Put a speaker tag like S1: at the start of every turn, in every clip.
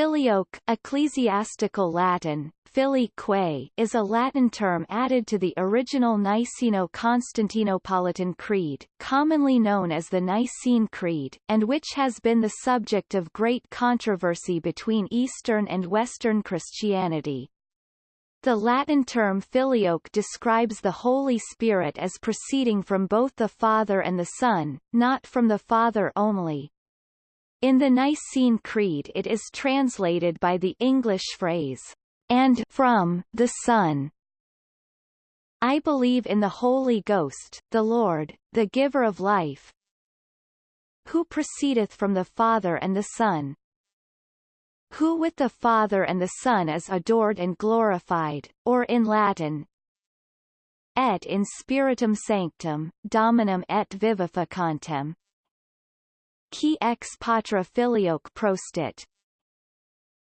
S1: Filioque ecclesiastical Latin, filii is a Latin term added to the original Niceno-Constantinopolitan Creed, commonly known as the Nicene Creed, and which has been the subject of great controversy between Eastern and Western Christianity. The Latin term filioque describes the Holy Spirit as proceeding from both the Father and the Son, not from the Father only. In the Nicene Creed it is translated by the English phrase, and from the Son. I believe in the Holy Ghost, the Lord, the giver of life, who proceedeth from the Father and the Son, who with the Father and the Son is adored and glorified, or in Latin, et in spiritum sanctum, dominum et vivificantem, qui ex patra filioque prostit,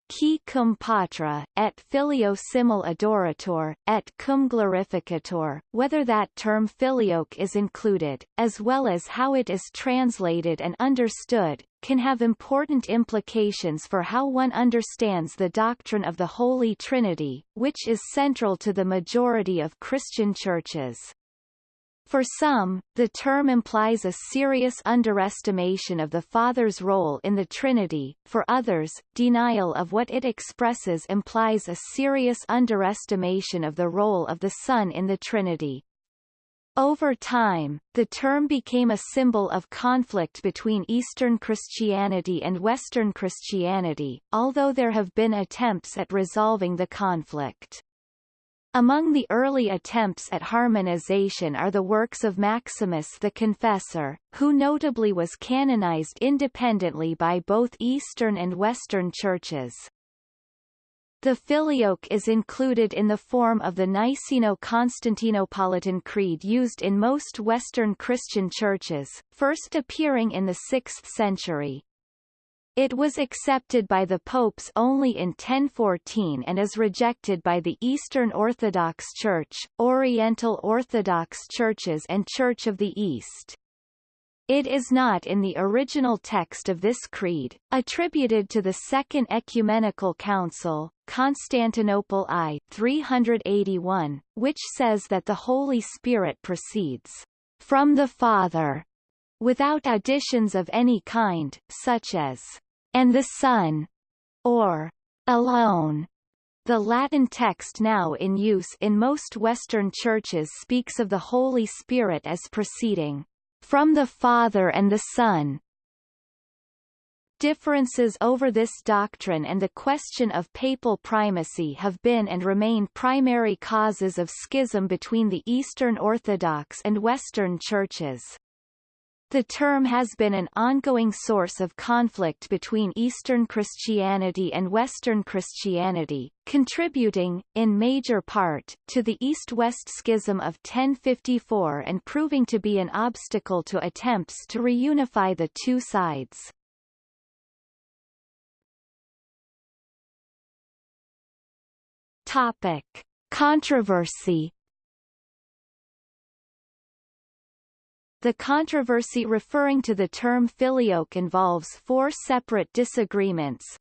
S1: qui cum patra, et filio simul adorator, et cum glorificator, whether that term filioque is included, as well as how it is translated and understood, can have important implications for how one understands the doctrine of the Holy Trinity, which is central to the majority of Christian churches. For some, the term implies a serious underestimation of the Father's role in the Trinity, for others, denial of what it expresses implies a serious underestimation of the role of the Son in the Trinity. Over time, the term became a symbol of conflict between Eastern Christianity and Western Christianity, although there have been attempts at resolving the conflict. Among the early attempts at harmonization are the works of Maximus the Confessor, who notably was canonized independently by both Eastern and Western churches. The filioque is included in the form of the Niceno-Constantinopolitan Creed used in most Western Christian churches, first appearing in the 6th century. It was accepted by the popes only in 1014 and is rejected by the Eastern Orthodox Church, Oriental Orthodox Churches and Church of the East. It is not in the original text of this creed, attributed to the Second Ecumenical Council, Constantinople I 381, which says that the Holy Spirit proceeds from the Father, without additions of any kind, such as and the Son, or alone. The Latin text now in use in most Western churches speaks of the Holy Spirit as proceeding from the Father and the Son. Differences over this doctrine and the question of papal primacy have been and remain primary causes of schism between the Eastern Orthodox and Western churches. The term has been an ongoing source of conflict between Eastern Christianity and Western Christianity, contributing, in major part, to the East-West Schism of 1054 and proving to be an obstacle to attempts to reunify the two sides. Topic. Controversy The controversy referring to the term filioque involves four separate disagreements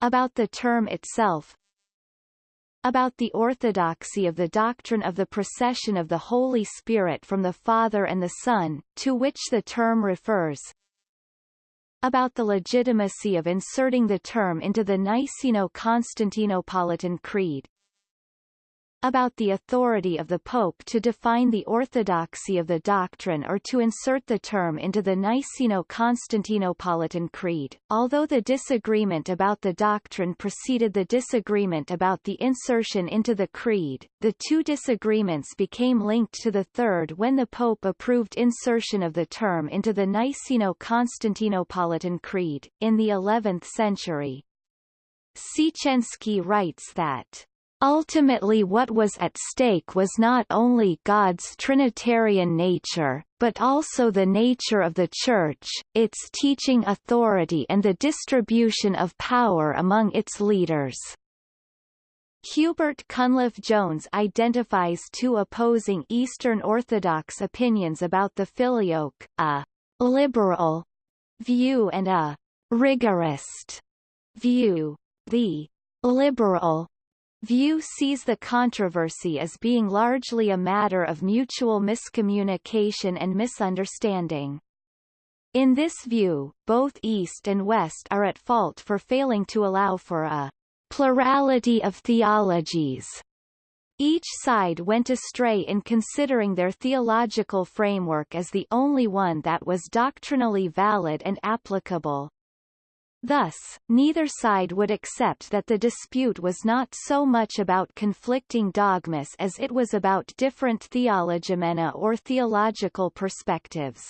S1: about the term itself, about the orthodoxy of the doctrine of the procession of the Holy Spirit from the Father and the Son, to which the term refers, about the legitimacy of inserting the term into the Niceno-Constantinopolitan Creed, about the authority of the Pope to define the orthodoxy of the doctrine or to insert the term into the Niceno-Constantinopolitan Creed. Although the disagreement about the doctrine preceded the disagreement about the insertion into the Creed, the two disagreements became linked to the third when the Pope approved insertion of the term into the Niceno-Constantinopolitan Creed, in the 11th century. Siecienski writes that Ultimately what was at stake was not only God's Trinitarian nature, but also the nature of the Church, its teaching authority and the distribution of power among its leaders. Hubert Cunliffe Jones identifies two opposing Eastern Orthodox opinions about the filioque, a liberal view and a rigorist view. The liberal view sees the controversy as being largely a matter of mutual miscommunication and misunderstanding. In this view, both East and West are at fault for failing to allow for a plurality of theologies. Each side went astray in considering their theological framework as the only one that was doctrinally valid and applicable. Thus, neither side would accept that the dispute was not so much about conflicting dogmas as it was about different theologoumena or theological perspectives.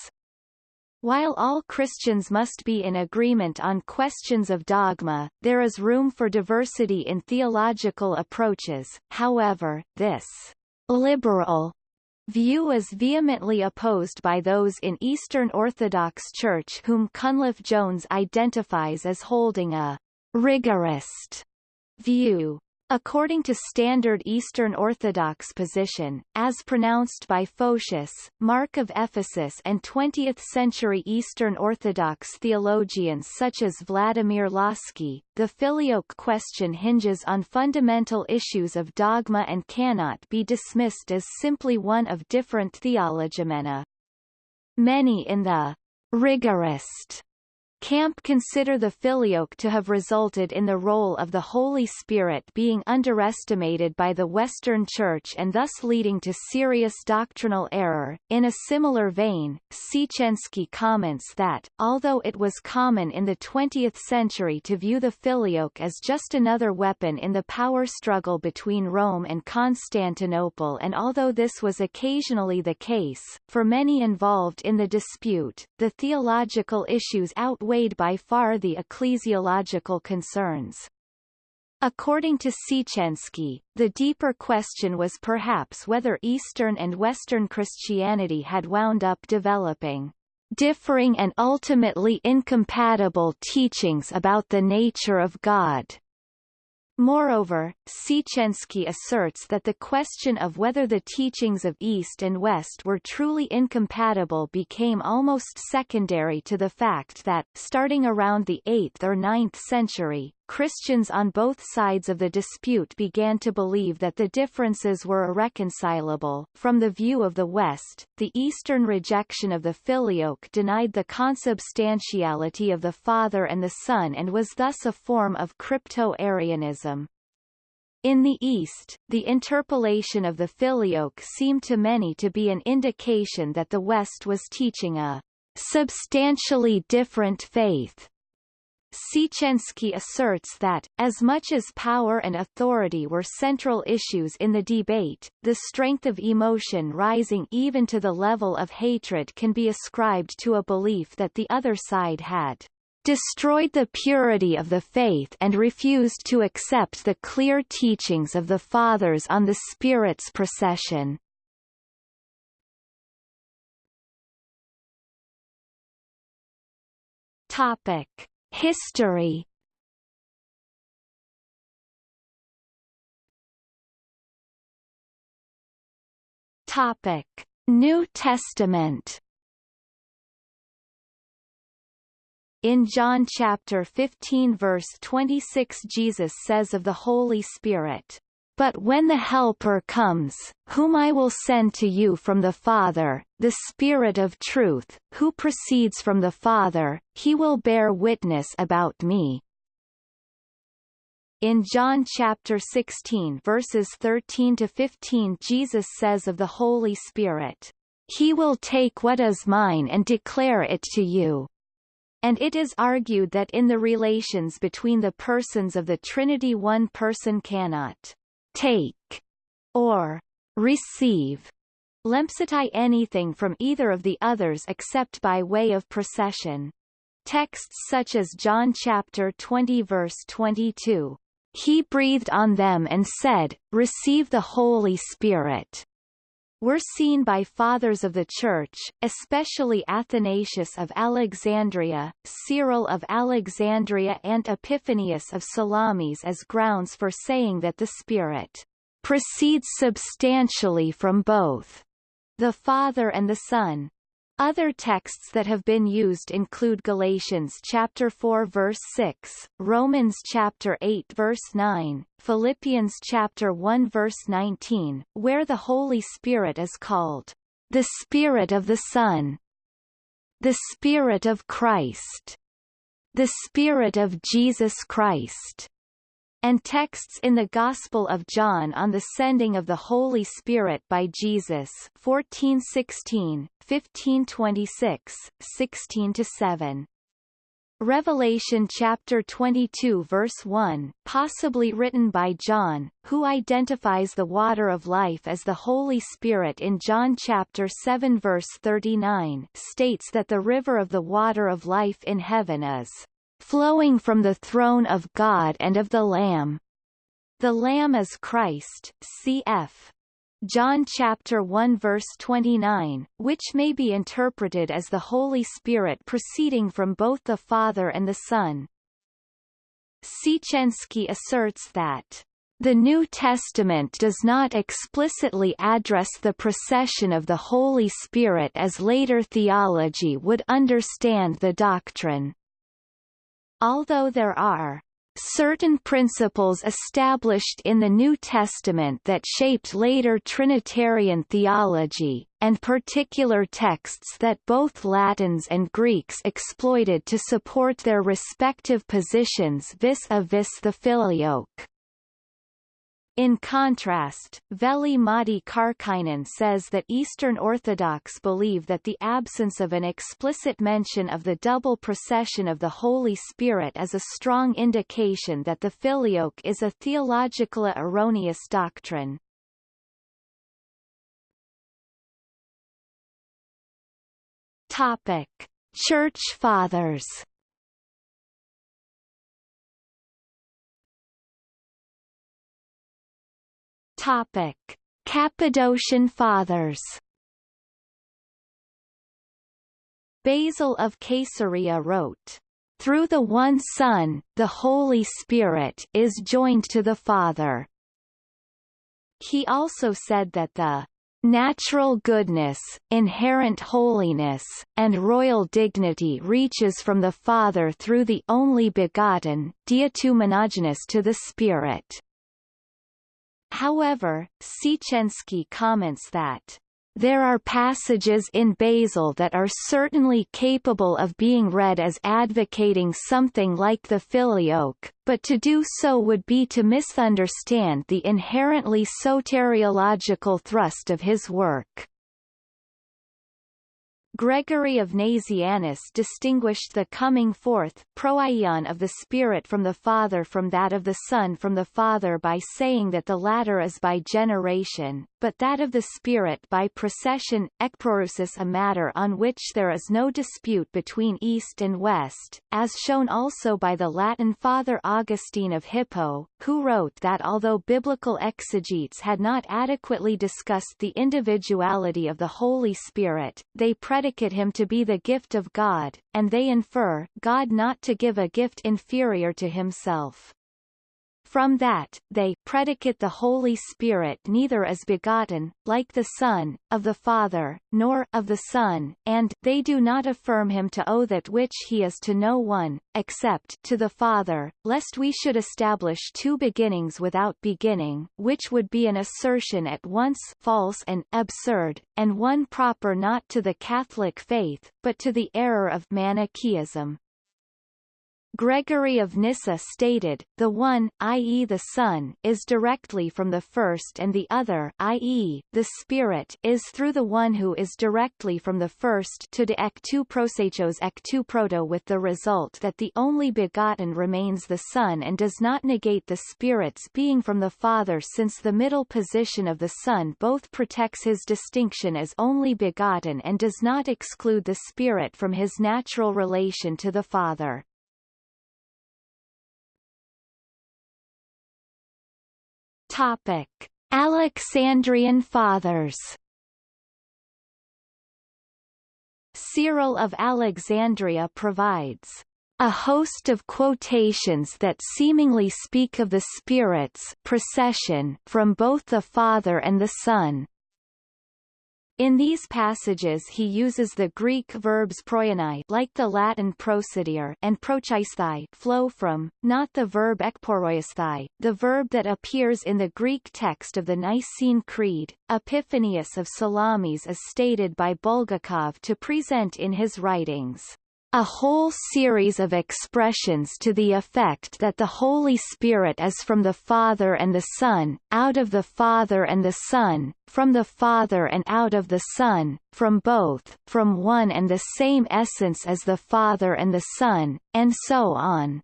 S1: While all Christians must be in agreement on questions of dogma, there is room for diversity in theological approaches, however, this liberal view is vehemently opposed by those in Eastern Orthodox Church whom Cunliffe Jones identifies as holding a rigorist view. According to standard Eastern Orthodox position, as pronounced by Photius, Mark of Ephesus and 20th-century Eastern Orthodox theologians such as Vladimir Lossky, the filioque question hinges on fundamental issues of dogma and cannot be dismissed as simply one of different theologoumena. Many in the rigorist Camp consider the filioque to have resulted in the role of the Holy Spirit being underestimated by the Western Church and thus leading to serious doctrinal error. In a similar vein, Siecienski comments that, although it was common in the 20th century to view the filioque as just another weapon in the power struggle between Rome and Constantinople and although this was occasionally the case, for many involved in the dispute, the theological issues outweigh outweighed by far the ecclesiological concerns. According to Siecienski, the deeper question was perhaps whether Eastern and Western Christianity had wound up developing differing and ultimately incompatible teachings about the nature of God. Moreover, Siecienski asserts that the question of whether the teachings of East and West were truly incompatible became almost secondary to the fact that, starting around the 8th or 9th century, Christians on both sides of the dispute began to believe that the differences were irreconcilable. From the view of the West, the Eastern rejection of the filioque denied the consubstantiality of the Father and the Son and was thus a form of crypto-Arianism. In the East, the interpolation of the filioque seemed to many to be an indication that the West was teaching a substantially different faith Siecienski asserts that, as much as power and authority were central issues in the debate, the strength of emotion rising even to the level of hatred can be ascribed to a belief that the other side had destroyed the purity of the faith and refused to accept the clear teachings of the Fathers on the Spirit's procession. Topic. History Topic: New Testament. In John chapter 15 verse 26 Jesus says of the Holy Spirit, but when the Helper comes, whom I will send to you from the Father, the Spirit of truth, who proceeds from the Father, he will bear witness about me. In John chapter 16 verses 13 to 15 Jesus says of the Holy Spirit, He will take what is mine and declare it to you. And it is argued that in the relations between the persons of the Trinity one person cannot take, or receive. Lempsati anything from either of the others except by way of procession. Texts such as John chapter 20 verse 22, He breathed on them and said, Receive the Holy Spirit, were seen by fathers of the Church, especially Athanasius of Alexandria, Cyril of Alexandria and Epiphanius of Salamis as grounds for saying that the Spirit proceeds substantially from both the Father and the Son. Other texts that have been used include Galatians chapter 4 verse 6, Romans chapter 8 verse 9, Philippians chapter 1 verse 19, where the Holy Spirit is called the Spirit of the Son, the Spirit of Christ, the Spirit of Jesus Christ, and texts in the Gospel of John on the sending of the Holy Spirit by Jesus 1416, 1526, 16-7. Revelation chapter 22 verse 1, possibly written by John, who identifies the water of life as the Holy Spirit in John chapter 7 verse 39, states that the river of the water of life in heaven is flowing from the throne of God and of the Lamb. The Lamb is Christ, cf. John chapter 1 verse 29, which may be interpreted as the Holy Spirit proceeding from both the Father and the Son. Siecienski asserts that the New Testament does not explicitly address the procession of the Holy Spirit as later theology would understand the doctrine. Although there are certain principles established in the New Testament that shaped later Trinitarian theology, and particular texts that both Latins and Greeks exploited to support their respective positions vis-a-vis -vis the filioque. In contrast, Veli-Matti Karkkainen says that Eastern Orthodox believe that the absence of an explicit mention of the double procession of the Holy Spirit is a strong indication that the filioque is a theologically erroneous doctrine. Topic: Church Fathers Topic: Cappadocian Fathers. Basil of Caesarea wrote, "Through the one Son, the Holy Spirit is joined to the Father." He also said that the natural goodness, inherent holiness, and royal dignity reaches from the Father through the only begotten, diatumonogenous to the Spirit. However, Siecienski comments that there are passages in Basil that are certainly capable of being read as advocating something like the filioque, but to do so would be to misunderstand the inherently soteriological thrust of his work. Gregory of Nazianzus distinguished the coming forth proaion of the Spirit from the Father from that of the Son from the Father by saying that the latter is by generation, but that of the Spirit by procession, ekproousis a matter on which there is no dispute between East and West, as shown also by the Latin Father Augustine of Hippo, who wrote that although biblical exegetes had not adequately discussed the individuality of the Holy Spirit, they predicate him to be the gift of God, and they infer God not to give a gift inferior to himself. From that, they predicate the Holy Spirit neither as begotten, like the Son, of the Father, nor of the Son, and they do not affirm him to owe that which he is to no one, except to the Father, lest we should establish two beginnings without beginning, which would be an assertion at once false and absurd, and one proper not to the Catholic faith, but to the error of Manichaeism. Gregory of Nyssa stated, the one, i.e. the Son, is directly from the first and the other, i.e., the Spirit, is through the one who is directly from the first to de ectu prosechos ectu proto with the result that the only begotten remains the Son and does not negate the Spirit's being from the Father since the middle position of the Son both protects his distinction as only begotten and does not exclude the Spirit from his natural relation to the Father. Topic: Alexandrian Fathers. Cyril of Alexandria provides a host of quotations that seemingly speak of the Spirit's procession from both the Father and the Son. In these passages he uses the Greek verbs proianai like the Latin procedere and prochaisthai flow from, not the verb ekporoisthai, the verb that appears in the Greek text of the Nicene Creed. Epiphanius of Salamis is stated by Bulgakov to present in his writings a whole series of expressions to the effect that the Holy Spirit is from the Father and the Son, out of the Father and the Son, from the Father and out of the Son, from both, from one and the same essence as the Father and the Son, and so on.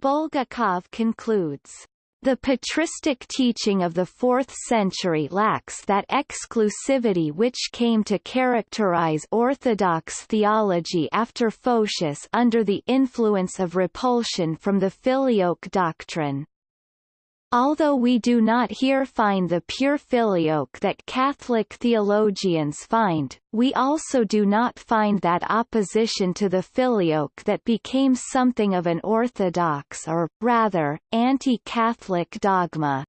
S1: Bulgakov concludes the patristic teaching of the 4th century lacks that exclusivity which came to characterize Orthodox theology after Photius under the influence of repulsion from the filioque doctrine. Although we do not here find the pure filioque that Catholic theologians find, we also do not find that opposition to the filioque that became something of an orthodox or, rather, anti-Catholic dogma.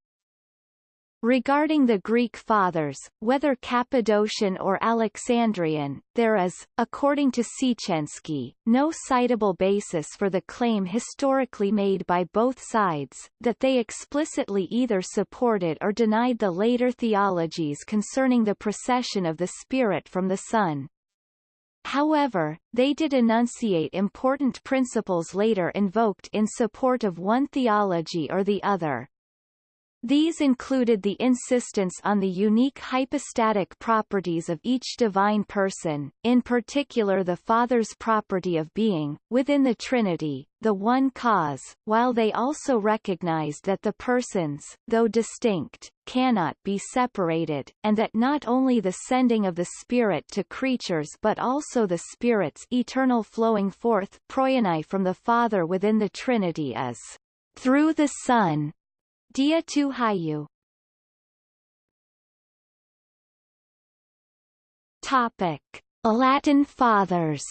S1: Regarding the Greek Fathers, whether Cappadocian or Alexandrian, there is, according to Siecienski, no citable basis for the claim historically made by both sides, that they explicitly either supported or denied the later theologies concerning the procession of the Spirit from the Son. However, they did enunciate important principles later invoked in support of one theology or the other. These included the insistence on the unique hypostatic properties of each divine person, in particular the Father's property of being, within the Trinity, the one cause, while they also recognized that the persons, though distinct, cannot be separated, and that not only the sending of the Spirit to creatures but also the Spirit's eternal flowing forth from the Father within the Trinity is through the Son, Dia tu Hayu Topic. Latin Fathers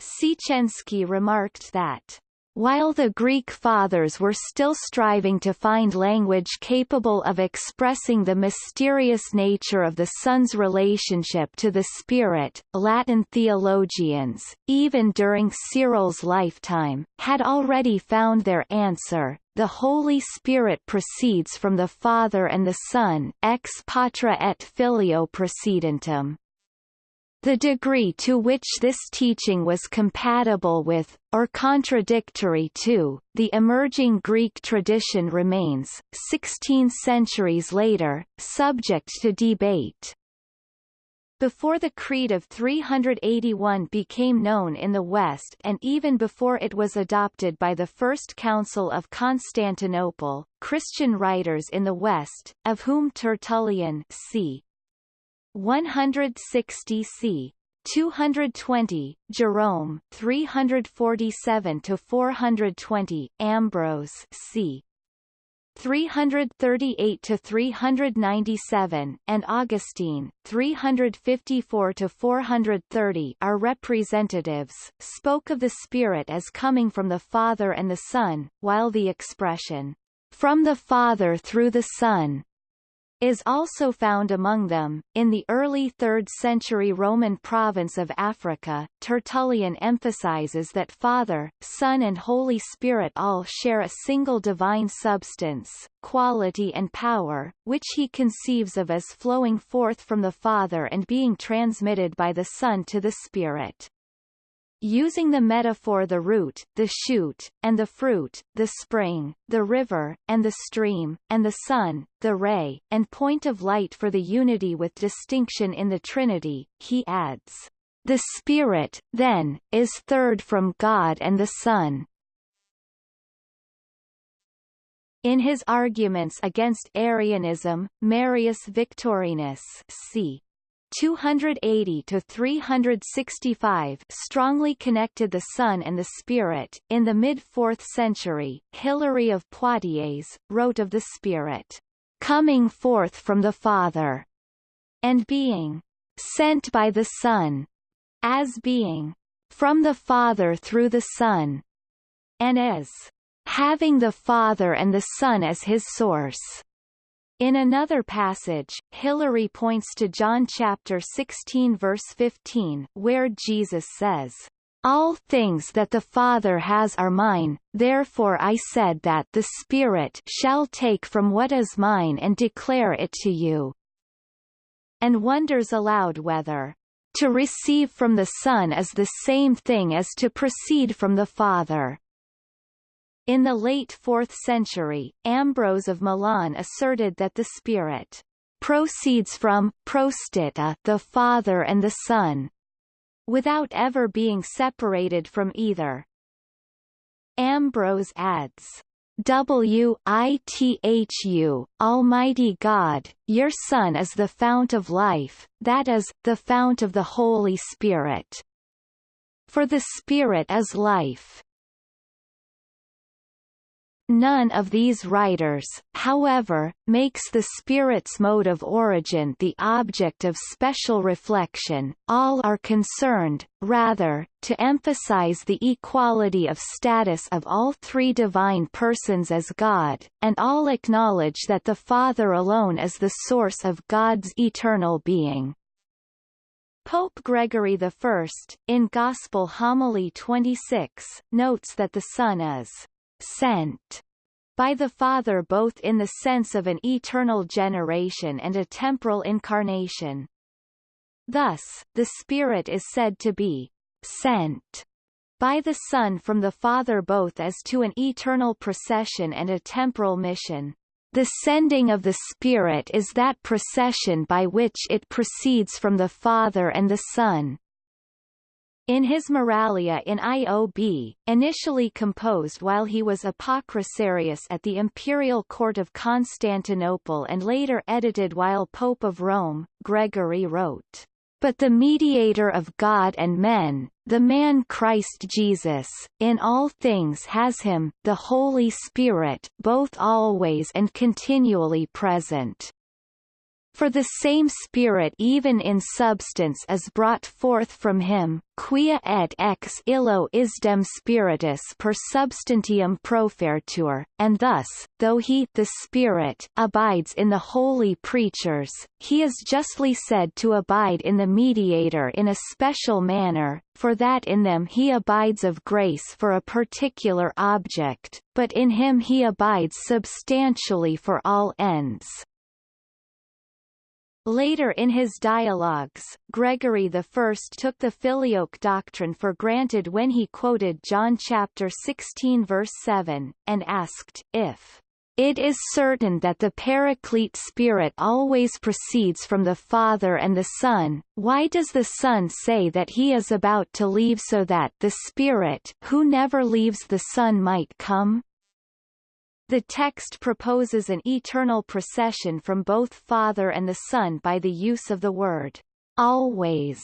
S1: Siecienski remarked that while the Greek Fathers were still striving to find language capable of expressing the mysterious nature of the Son's relationship to the Spirit, Latin theologians, even during Cyril's lifetime, had already found their answer. The Holy Spirit proceeds from the Father and the Son ex patra et filio precedentum. The degree to which this teaching was compatible with, or contradictory to, the emerging Greek tradition remains, 16 centuries later, subject to debate. Before the Creed of 381 became known in the West and even before it was adopted by the First Council of Constantinople, Christian writers in the West, of whom Tertullian c. 160 c. 220, Jerome 347 to 420, Ambrose c. 338 to 397 and Augustine 354 to 430 are representatives spoke of the spirit as coming from the father and the son while the expression from the father through the son is also found among them. In the early 3rd century Roman province of Africa, Tertullian emphasizes that Father, Son and Holy Spirit all share a single divine substance, quality and power, which he conceives of as flowing forth from the Father and being transmitted by the Son to the Spirit. Using the metaphor the root, the shoot, and the fruit, the spring, the river, and the stream, and the sun, the ray, and point of light for the unity with distinction in the Trinity, he adds, The Spirit, then, is third from God and the Son. In his arguments against Arianism, Marius Victorinus c. 280 to 365 strongly connected the Son and the Spirit. In the mid-4th century, Hilary of Poitiers wrote of the Spirit coming forth from the Father and being sent by the Son as being from the Father through the Son and as having the Father and the Son as his source. In another passage, Hilary points to John chapter 16 verse 15, where Jesus says, all things that the Father has are mine, therefore I said that the Spirit shall take from what is mine and declare it to you. And wonders aloud whether to receive from the Son is the same thing as to proceed from the Father. In the late 4th century, Ambrose of Milan asserted that the Spirit proceeds from prostita the Father and the Son, without ever being separated from either. Ambrose adds, WITHU, Almighty God, your Son is the fount of life, that is, the fount of the Holy Spirit. For the Spirit is life. None of these writers, however, makes the spirit's mode of origin the object of special reflection, all are concerned, rather, to emphasize the equality of status of all three divine persons as God, and all acknowledge that the Father alone is the source of God's eternal being. Pope Gregory I, in Gospel Homily 26, notes that the Son is sent by the Father both in the sense of an eternal generation and a temporal incarnation. Thus, the Spirit is said to be sent by the Son from the Father both as to an eternal procession and a temporal mission. The sending of the Spirit is that procession by which it proceeds from the Father and the Son. In his Moralia in IOB, initially composed while he was Apocrisiarius at the imperial court of Constantinople and later edited while Pope of Rome, Gregory wrote, But the mediator of God and men, the man Christ Jesus, in all things has him, the Holy Spirit, both always and continually present. For the same Spirit even in substance is brought forth from him, quia et ex illo isdem spiritus per substantium profertur, and thus, though he the Spirit abides in the holy preachers, he is justly said to abide in the mediator in a special manner, for that in them he abides of grace for a particular object, but in him he abides substantially for all ends. Later in his dialogues, Gregory I took the filioque doctrine for granted when he quoted John chapter 16 verse 7, and asked, if it is certain that the Paraclete Spirit always proceeds from the Father and the Son, why does the Son say that he is about to leave so that the Spirit who never leaves the Son might come? The text proposes an eternal procession from both Father and the Son by the use of the word always,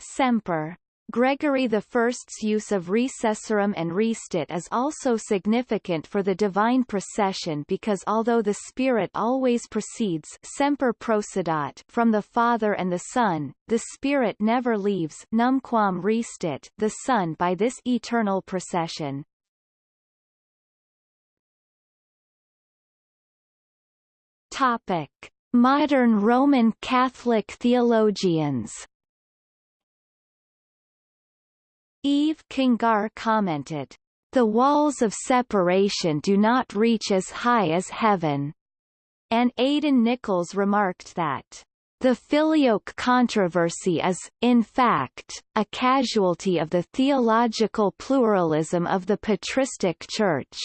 S1: semper. Gregory I's use of recessorum and restit is also significant for the divine procession because although the Spirit always proceeds semper procedat from the Father and the Son, the Spirit never leaves numquam restit the Son by this eternal procession. Topic: Modern Roman Catholic theologians. Yves Congar commented, "The walls of separation do not reach as high as heaven." And Aidan Nichols remarked that the filioque controversy is, in fact, a casualty of the theological pluralism of the patristic Church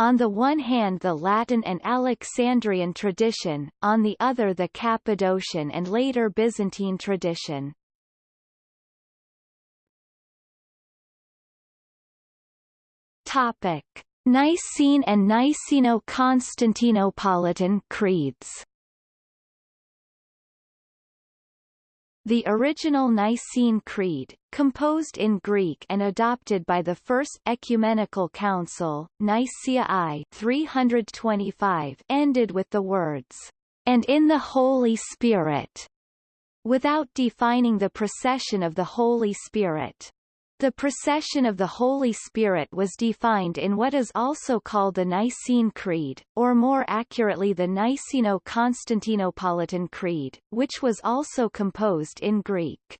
S1: on the one hand the Latin and Alexandrian tradition, on the other the Cappadocian and later Byzantine tradition. Topic: Nicene and Niceno-Constantinopolitan creeds The original Nicene Creed, composed in Greek and adopted by the First Ecumenical Council, Nicaea I 325, ended with the words, "...and in the Holy Spirit", without defining the procession of the Holy Spirit. The procession of the Holy Spirit was defined in what is also called the Nicene Creed, or more accurately the Niceno-Constantinopolitan Creed, which was also composed in Greek.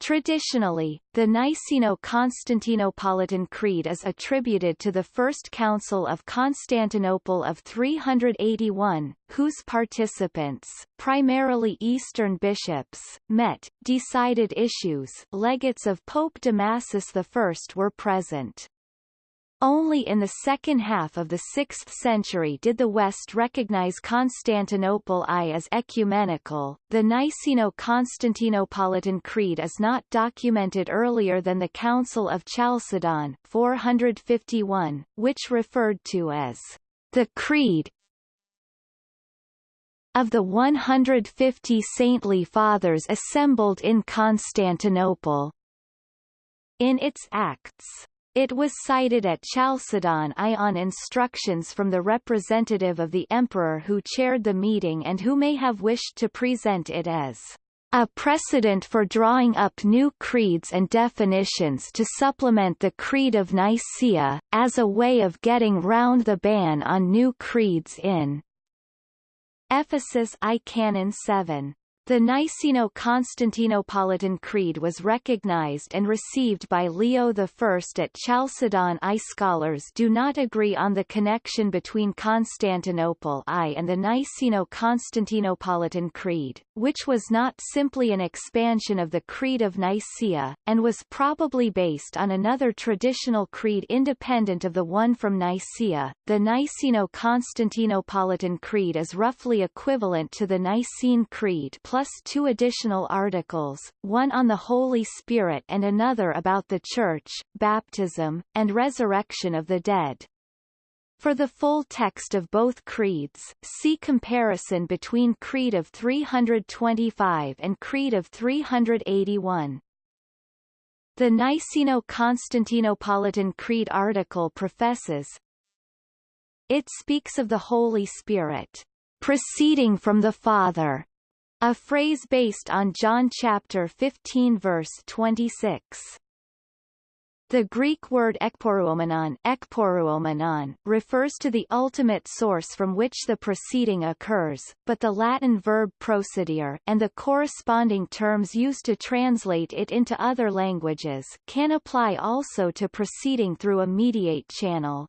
S1: Traditionally, the Niceno-Constantinopolitan Creed is attributed to the First Council of Constantinople of 381, whose participants, primarily Eastern bishops, met, decided issues legates of Pope Damasus I were present. Only in the second half of the 6th century did the West recognize Constantinople I as ecumenical. The Niceno-Constantinopolitan Creed is not documented earlier than the Council of Chalcedon 451, which referred to as the Creed of the 150 saintly fathers assembled in Constantinople. In its Acts it was cited at Chalcedon I on instructions from the representative of the emperor who chaired the meeting and who may have wished to present it as a precedent for drawing up new creeds and definitions to supplement the Creed of Nicaea, as a way of getting round the ban on new creeds in Ephesus I Canon 7. The Niceno-Constantinopolitan Creed was recognized and received by Leo I at Chalcedon I. Scholars do not agree on the connection between Constantinople I and the Niceno-Constantinopolitan Creed, which was not simply an expansion of the Creed of Nicaea, and was probably based on another traditional creed independent of the one from Nicaea. The Niceno-Constantinopolitan Creed is roughly equivalent to the Nicene Creed plus plus two additional articles, one on the Holy Spirit and another about the Church, baptism, and resurrection of the dead. For the full text of both creeds, see comparison between Creed of 325 and Creed of 381. The Niceno-Constantinopolitan Creed article professes, It speaks of the Holy Spirit, proceeding from the Father, a phrase based on John chapter 15 verse 26. The Greek word ekporuomenon refers to the ultimate source from which the proceeding occurs, but the Latin verb procedere and the corresponding terms used to translate it into other languages can apply also to proceeding through a mediate channel.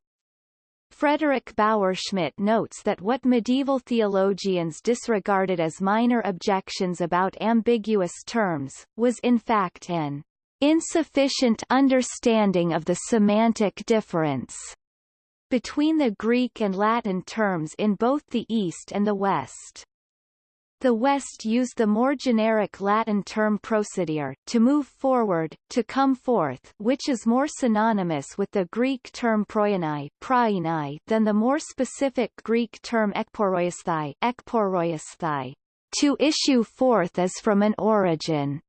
S1: Frederick Bauer-Schmidt notes that what medieval theologians disregarded as minor objections about ambiguous terms, was in fact an insufficient understanding of the semantic difference between the Greek and Latin terms in both the East and the West. The West used the more generic Latin term procedere to move forward, to come forth, which is more synonymous with the Greek term prainai than the more specific Greek term ekporoisthai, ekporoisthai, to issue forth as from an origin.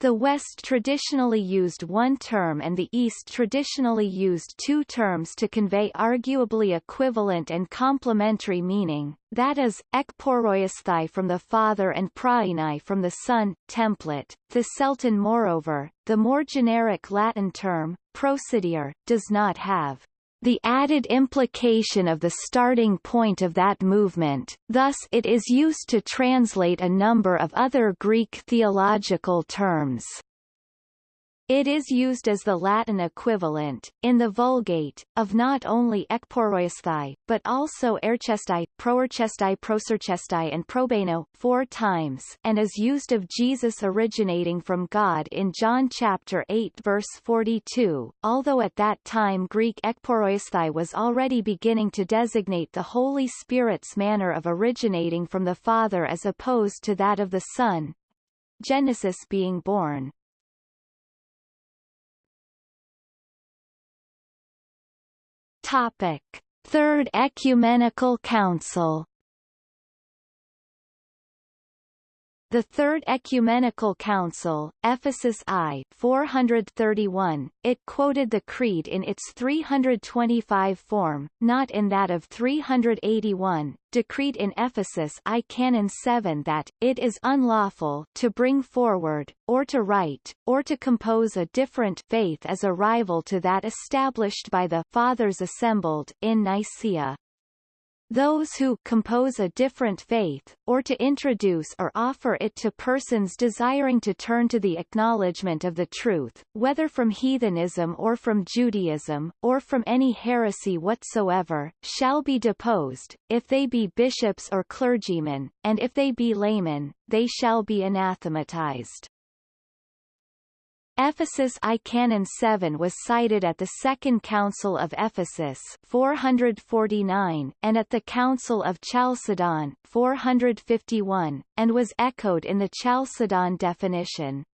S1: The West traditionally used one term and the East traditionally used two terms to convey arguably equivalent and complementary meaning, that is, ekporoisthai from the Father and prainai from the Son, template. The Celton moreover, the more generic Latin term, procedere, does not have the added implication of the starting point of that movement, thus it is used to translate a number of other Greek theological terms. It is used as the Latin equivalent, in the Vulgate, of not only ekporoisthai, but also erchestai, proerchestai proserchestai and probano, four times and is used of Jesus originating from God in John chapter 8 verse 42, although at that time Greek ekporoisthai was already beginning to designate the Holy Spirit's manner of originating from the Father as opposed to that of the Son, Genesis being born. Topic: Third Ecumenical Council The Third Ecumenical Council, Ephesus I 431, it quoted the Creed in its 325 form, not in that of 381, decreed in Ephesus I Canon 7 that, it is unlawful to bring forward, or to write, or to compose a different faith as a rival to that established by the Fathers assembled in Nicaea. Those who compose a different faith, or to introduce or offer it to persons desiring to turn to the acknowledgement of the truth, whether from heathenism or from Judaism, or from any heresy whatsoever, shall be deposed, if they be bishops or clergymen, and if they be laymen, they shall be anathematized. Ephesus I Canon 7 was cited at the Second Council of Ephesus 449, and at the Council of Chalcedon 451, and was echoed in the Chalcedon definition.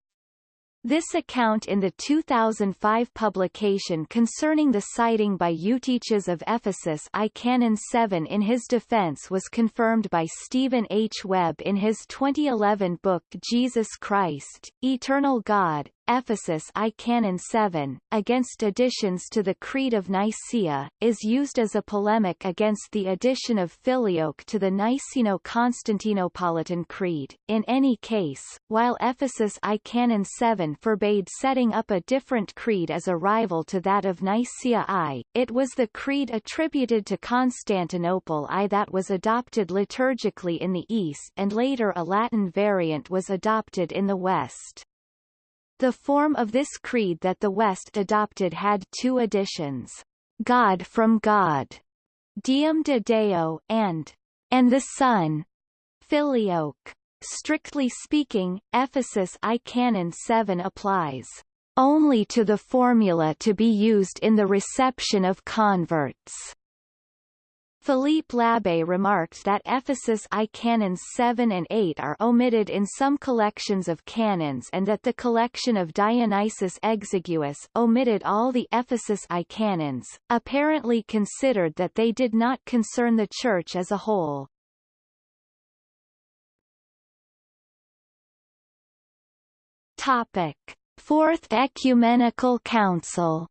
S1: This account in the 2005 publication concerning the citing by Eutyches of Ephesus I Canon 7 in his defense was confirmed by Stephen H. Webb in his 2011 book Jesus Christ, Eternal God, Ephesus I Canon 7, against additions to the Creed of Nicaea, is used as a polemic against the addition of Filioque to the Niceno-Constantinopolitan Creed. In any case, while Ephesus I Canon 7 forbade setting up a different creed as a rival to that of Nicaea I, it was the creed attributed to Constantinople I that was adopted liturgically in the East and later a Latin variant was adopted in the West. The form of this creed that the West adopted had two additions, God from God, Deum de Deo, and, and the Son, Filioque. Strictly speaking, Ephesus I Canon 7 applies only to the formula to be used in the reception of converts. Philippe Labbé remarked that Ephesus I canons 7 and 8 are omitted in some collections of canons and that the collection of Dionysius Exiguus omitted all the Ephesus I canons, apparently considered that they did not concern the Church as a whole. Topic. Fourth Ecumenical Council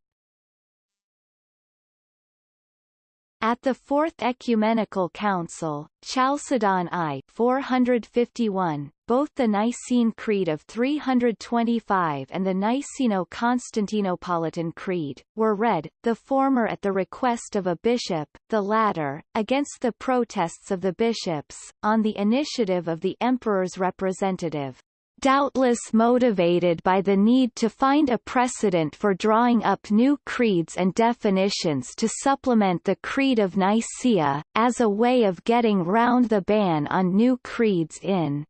S1: At the Fourth Ecumenical Council, Chalcedon I 451, both the Nicene Creed of 325 and the Niceno-Constantinopolitan Creed, were read, the former at the request of a bishop, the latter, against the protests of the bishops, on the initiative of the emperor's representative doubtless motivated by the need to find a precedent for drawing up new creeds and definitions to supplement the Creed of Nicaea, as a way of getting round the ban on new creeds in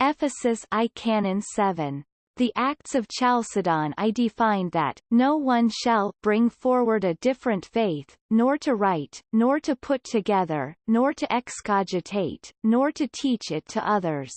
S1: Ephesus I Canon 7. The Acts of Chalcedon I defined that, no one shall bring forward a different faith, nor to write, nor to put together, nor to excogitate, nor to teach it to others.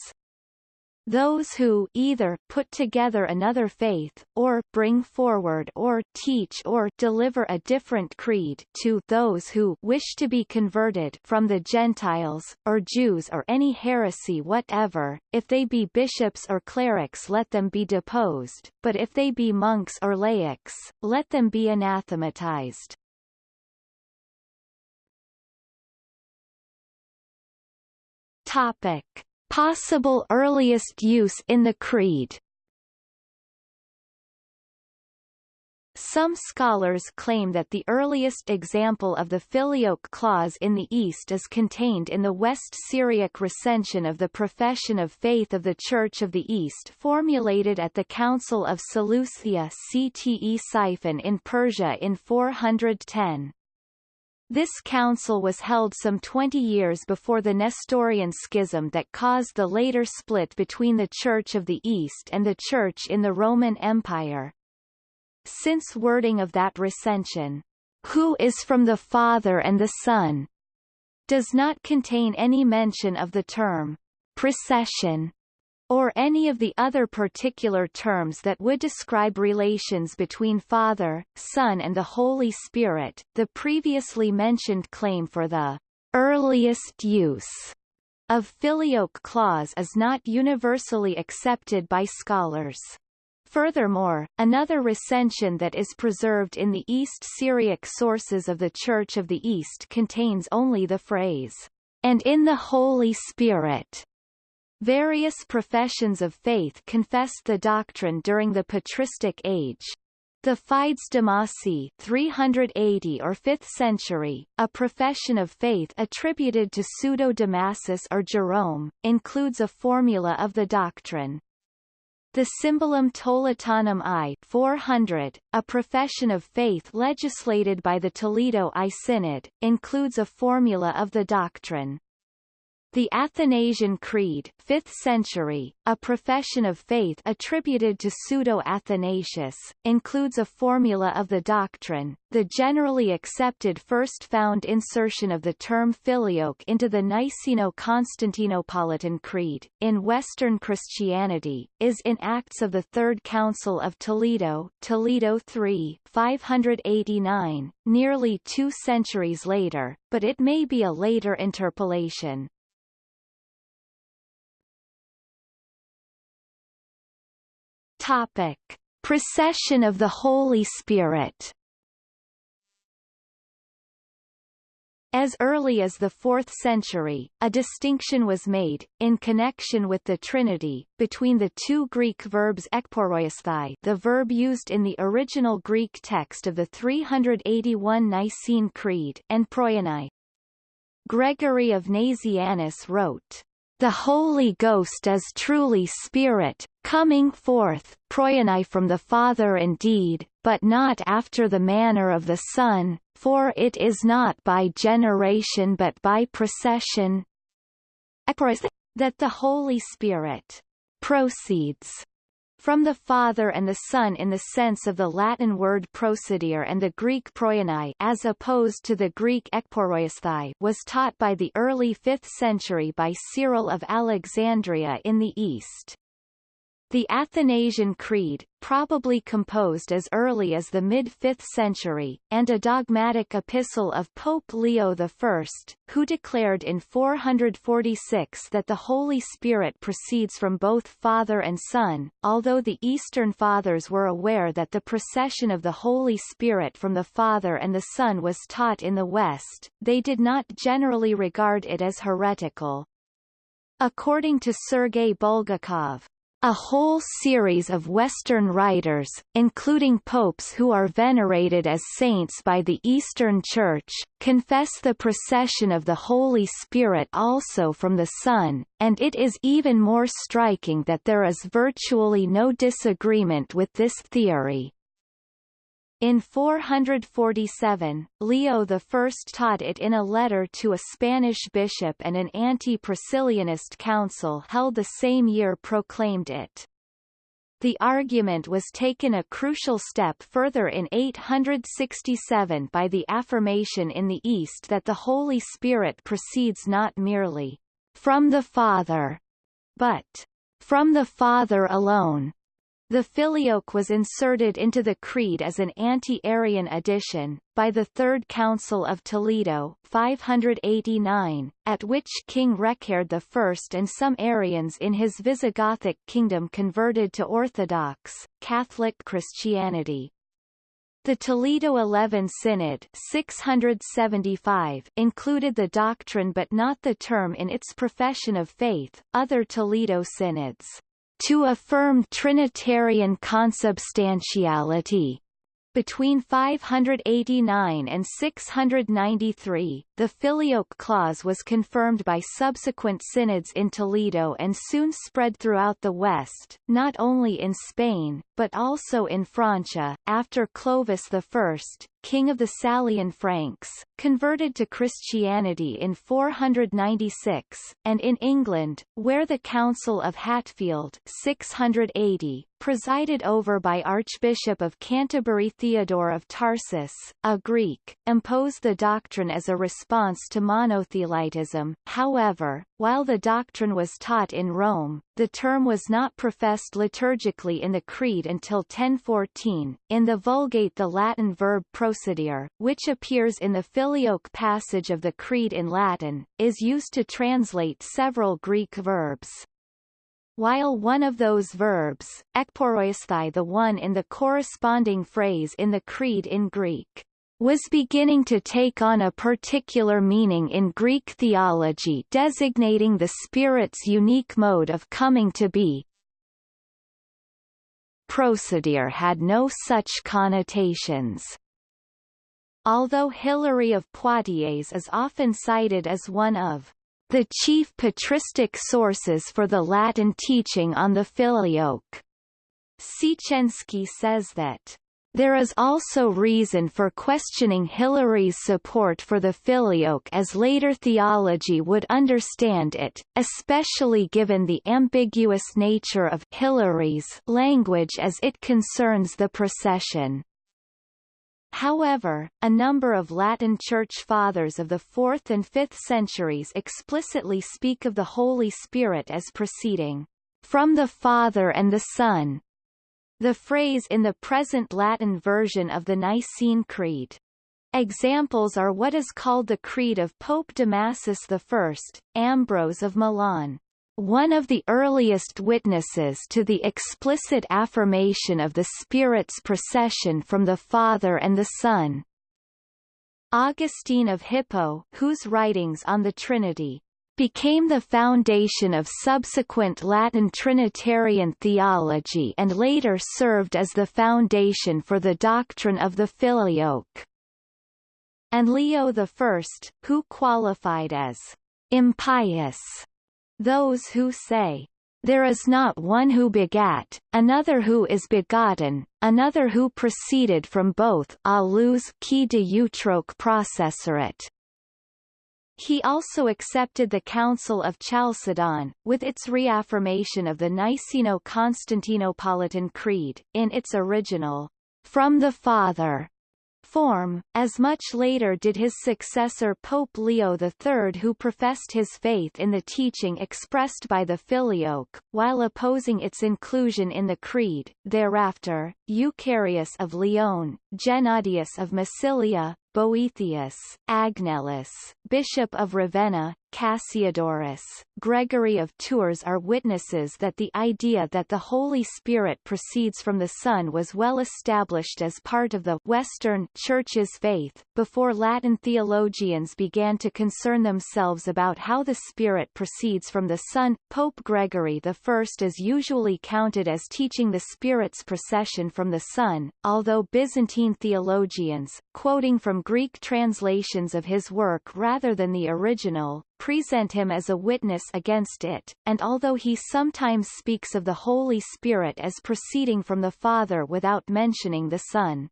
S1: Those who either put together another faith, or bring forward or teach or deliver a different creed to those who wish to be converted from the Gentiles, or Jews or any heresy whatever, if they be bishops or clerics let them be deposed, but if they be monks or laics, let them be anathematized. Topic. Possible earliest use in the Creed Some scholars claim that the earliest example of the filioque clause in the East is contained in the West Syriac recension of the profession of faith of the Church of the East formulated at the Council of Seleucia Ctesiphon in Persia in 410. This council was held some 20 years before the Nestorian schism that caused the later split between the Church of the East and the Church in the Roman Empire. Since wording of that recension, who is from the Father and the Son, does not contain any mention of the term procession or any of the other particular terms that would describe relations between Father, Son and the Holy Spirit, the previously mentioned claim for the earliest use of filioque clause is not universally accepted by scholars. Furthermore, another recension that is preserved in the East Syriac sources of the Church of the East contains only the phrase, and in the Holy Spirit. Various professions of faith confessed the doctrine during the patristic age. The Fides Damasi 380 or 5th century, a profession of faith attributed to Pseudo-Damasus or Jerome, includes a formula of the doctrine. The Symbolum Toletanum I 400, a profession of faith legislated by the Toledo I Synod, includes a formula of the doctrine. The Athanasian Creed 5th century, a profession of faith attributed to Pseudo-Athanasius, includes a formula of the doctrine. The generally accepted first found insertion of the term filioque into the Niceno-Constantinopolitan Creed, in Western Christianity, is in Acts of the Third Council of Toledo Toledo 3 589, nearly two centuries later, but it may be a later interpolation. Topic: Procession of the Holy Spirit. As early as the 4th century, a distinction was made, in connection with the Trinity, between the two Greek verbs ekporeuesthai the verb used in the original Greek text of the 381 Nicene Creed and proienai. Gregory of Nazianzus wrote, the Holy Ghost is truly Spirit, coming forth, from the Father indeed, but not after the manner of the Son, for it is not by generation but by procession. That the Holy Spirit proceeds from the Father and the Son in the sense of the Latin word procedere and the Greek proienai as opposed to the Greek ekporeuesthai was taught by the early 5th century by Cyril of Alexandria in the East. The Athanasian Creed, probably composed as early as the mid-5th century, and a dogmatic epistle of Pope Leo I, who declared in 446 that the Holy Spirit proceeds from both Father and Son, although the Eastern Fathers were aware that the procession of the Holy Spirit from the Father and the Son was taught in the West, they did not generally regard it as heretical. According to Sergei Bulgakov, a whole series of Western writers, including popes who are venerated as saints by the Eastern Church, confess the procession of the Holy Spirit also from the Son, and it is even more striking that there is virtually no disagreement with this theory. In 447, Leo I taught it in a letter to a Spanish bishop and an anti-Priscillianist council held the same year proclaimed it. The argument was taken a crucial step further in 867 by the affirmation in the East that the Holy Spirit proceeds not merely from the Father, but from the Father alone. The filioque was inserted into the creed as an anti-Arian addition, by the Third Council of Toledo 589, at which King Reccared I and some Arians in his Visigothic kingdom converted to Orthodox, Catholic Christianity. The Toledo Eleven Synod 675 included the doctrine but not the term in its profession of faith. Other Toledo synods to affirm Trinitarian consubstantiality. Between 589 and 693, the Filioque clause was confirmed by subsequent synods in Toledo and soon spread throughout the West, not only in Spain, but also in Francia, after Clovis I, king of the Salian Franks, converted to Christianity in 496, and in England, where the Council of Hatfield 680, presided over by Archbishop of Canterbury Theodore of Tarsus, a Greek, imposed the doctrine as a response to monothelitism. However, while the doctrine was taught in Rome, the term was not professed liturgically in the Creed until 1014. In the Vulgate the Latin verb procedere, which appears in the Filioque passage of the Creed in Latin, is used to translate several Greek verbs. While one of those verbs, ekporeuesthai the one in the corresponding phrase in the Creed in Greek, was beginning to take on a particular meaning in Greek theology designating the Spirit's unique mode of coming to be. Procedere had no such connotations. Although Hilary of Poitiers is often cited as one of the chief patristic sources for the Latin teaching on the Filioque, Siecienski says that there is also reason for questioning Hilary's support for the filioque as later theology would understand it, especially given the ambiguous nature of Hilary's language as it concerns the procession. However, a number of Latin Church Fathers of the 4th and 5th centuries explicitly speak of the Holy Spirit as proceeding from the Father and the Son, the phrase in the present Latin version of the Nicene Creed. Examples are what is called the Creed of Pope Damasus I, Ambrose of Milan. One of the earliest witnesses to the explicit affirmation of the Spirit's procession from the Father and the Son. Augustine of Hippo, whose writings on the Trinity became the foundation of subsequent Latin Trinitarian theology and later served as the foundation for the doctrine of the Filioque. And Leo I, who qualified as impious those who say, there is not one who begat, another who is begotten, another who proceeded from both alius qui de utroque processerit, he also accepted the Council of Chalcedon, with its reaffirmation of the Niceno-Constantinopolitan Creed, in its original, from the Father, form, as much later did his successor Pope Leo III who professed his faith in the teaching expressed by the Filioque, while opposing its inclusion in the Creed. Thereafter, Eucharius of Lyon, Gennadius of Massilia, Boethius, Agnellus, Bishop of Ravenna, Cassiodorus, Gregory of Tours are witnesses that the idea that the Holy Spirit proceeds from the Son was well established as part of the Western Church's faith, before Latin theologians began to concern themselves about how the Spirit proceeds from the Son. Pope Gregory I is usually counted as teaching the Spirit's procession from the Son, although Byzantine theologians, quoting from Greek translations of his work rather than the original, present him as a witness against it, and although he sometimes speaks of the Holy Spirit as proceeding from the Father without mentioning the Son.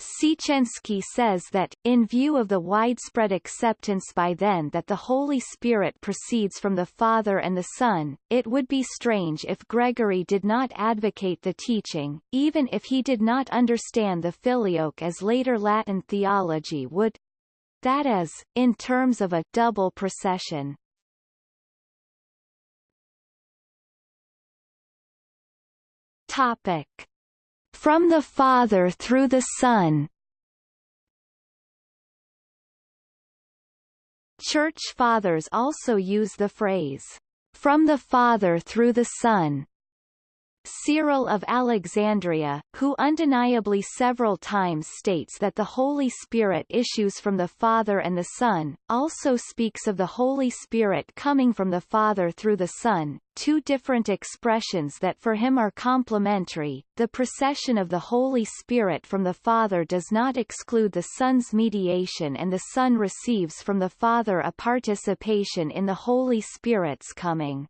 S1: Siecienski says that, in view of the widespread acceptance by then that the Holy Spirit proceeds from the Father and the Son, it would be strange if Gregory did not advocate the teaching, even if he did not understand the filioque as later Latin theology would that is, in terms of a double procession. Topic. From the Father through the Son. Church Fathers also use the phrase, from the Father through the Son, Cyril of Alexandria, who undeniably several times states that the Holy Spirit issues from the Father and the Son, also speaks of the Holy Spirit coming from the Father through the Son, two different expressions that for him are complementary. The procession of the Holy Spirit from the Father does not exclude the Son's mediation and the Son receives from the Father a participation in the Holy Spirit's coming.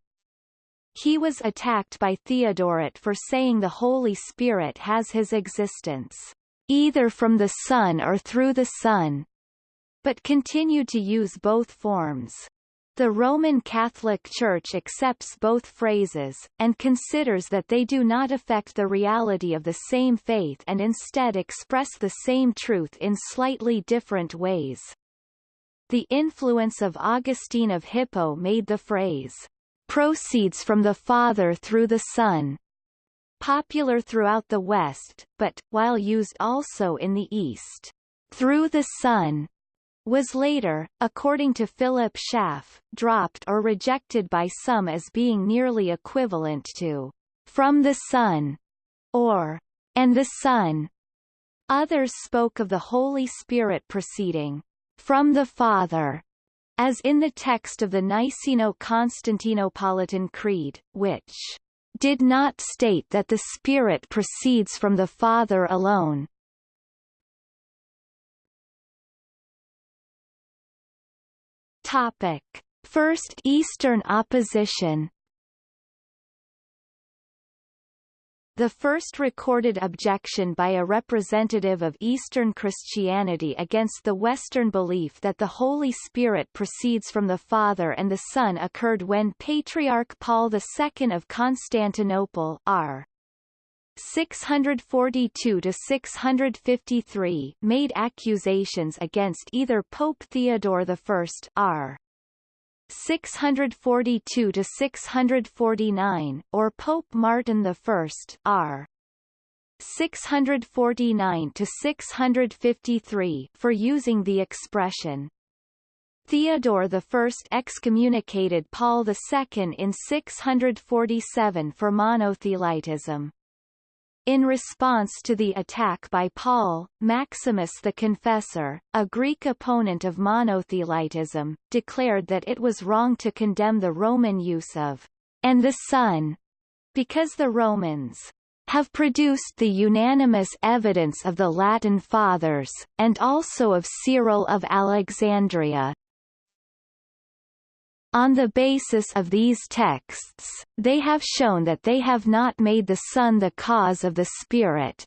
S1: He was attacked by Theodoret for saying the Holy Spirit has his existence, either from the Son or through the Son, but continued to use both forms. The Roman Catholic Church accepts both phrases, and considers that they do not affect the reality of the same faith and instead express the same truth in slightly different ways. The influence of Augustine of Hippo made the phrase, proceeds from the Father through the Son, popular throughout the West, but, while used also in the East, through the Son was later, according to Philip Schaff, dropped or rejected by some as being nearly equivalent to from the Son or and the Son. Others spoke of the Holy Spirit proceeding from the Father, as in the text of the Niceno-Constantinopolitan Creed, which did not state that the Spirit proceeds from the Father alone, Topic: First Eastern opposition The first recorded objection by a representative of Eastern Christianity against the Western belief that the Holy Spirit proceeds from the Father and the Son occurred when Patriarch Paul II of Constantinople r. 642 to 653 made accusations against either Pope Theodore I R 642 to 649 or Pope Martin I R 649 to 653 for using the expression Theodore I excommunicated Paul II in 647 for monothelitism. In response to the attack by Paul, Maximus the Confessor, a Greek opponent of monothelitism, declared that it was wrong to condemn the Roman use of and the Son, because the Romans have produced the unanimous evidence of the Latin Fathers, and also of Cyril of Alexandria, on the basis of these texts, they have shown that they have not made the Son the cause of the Spirit.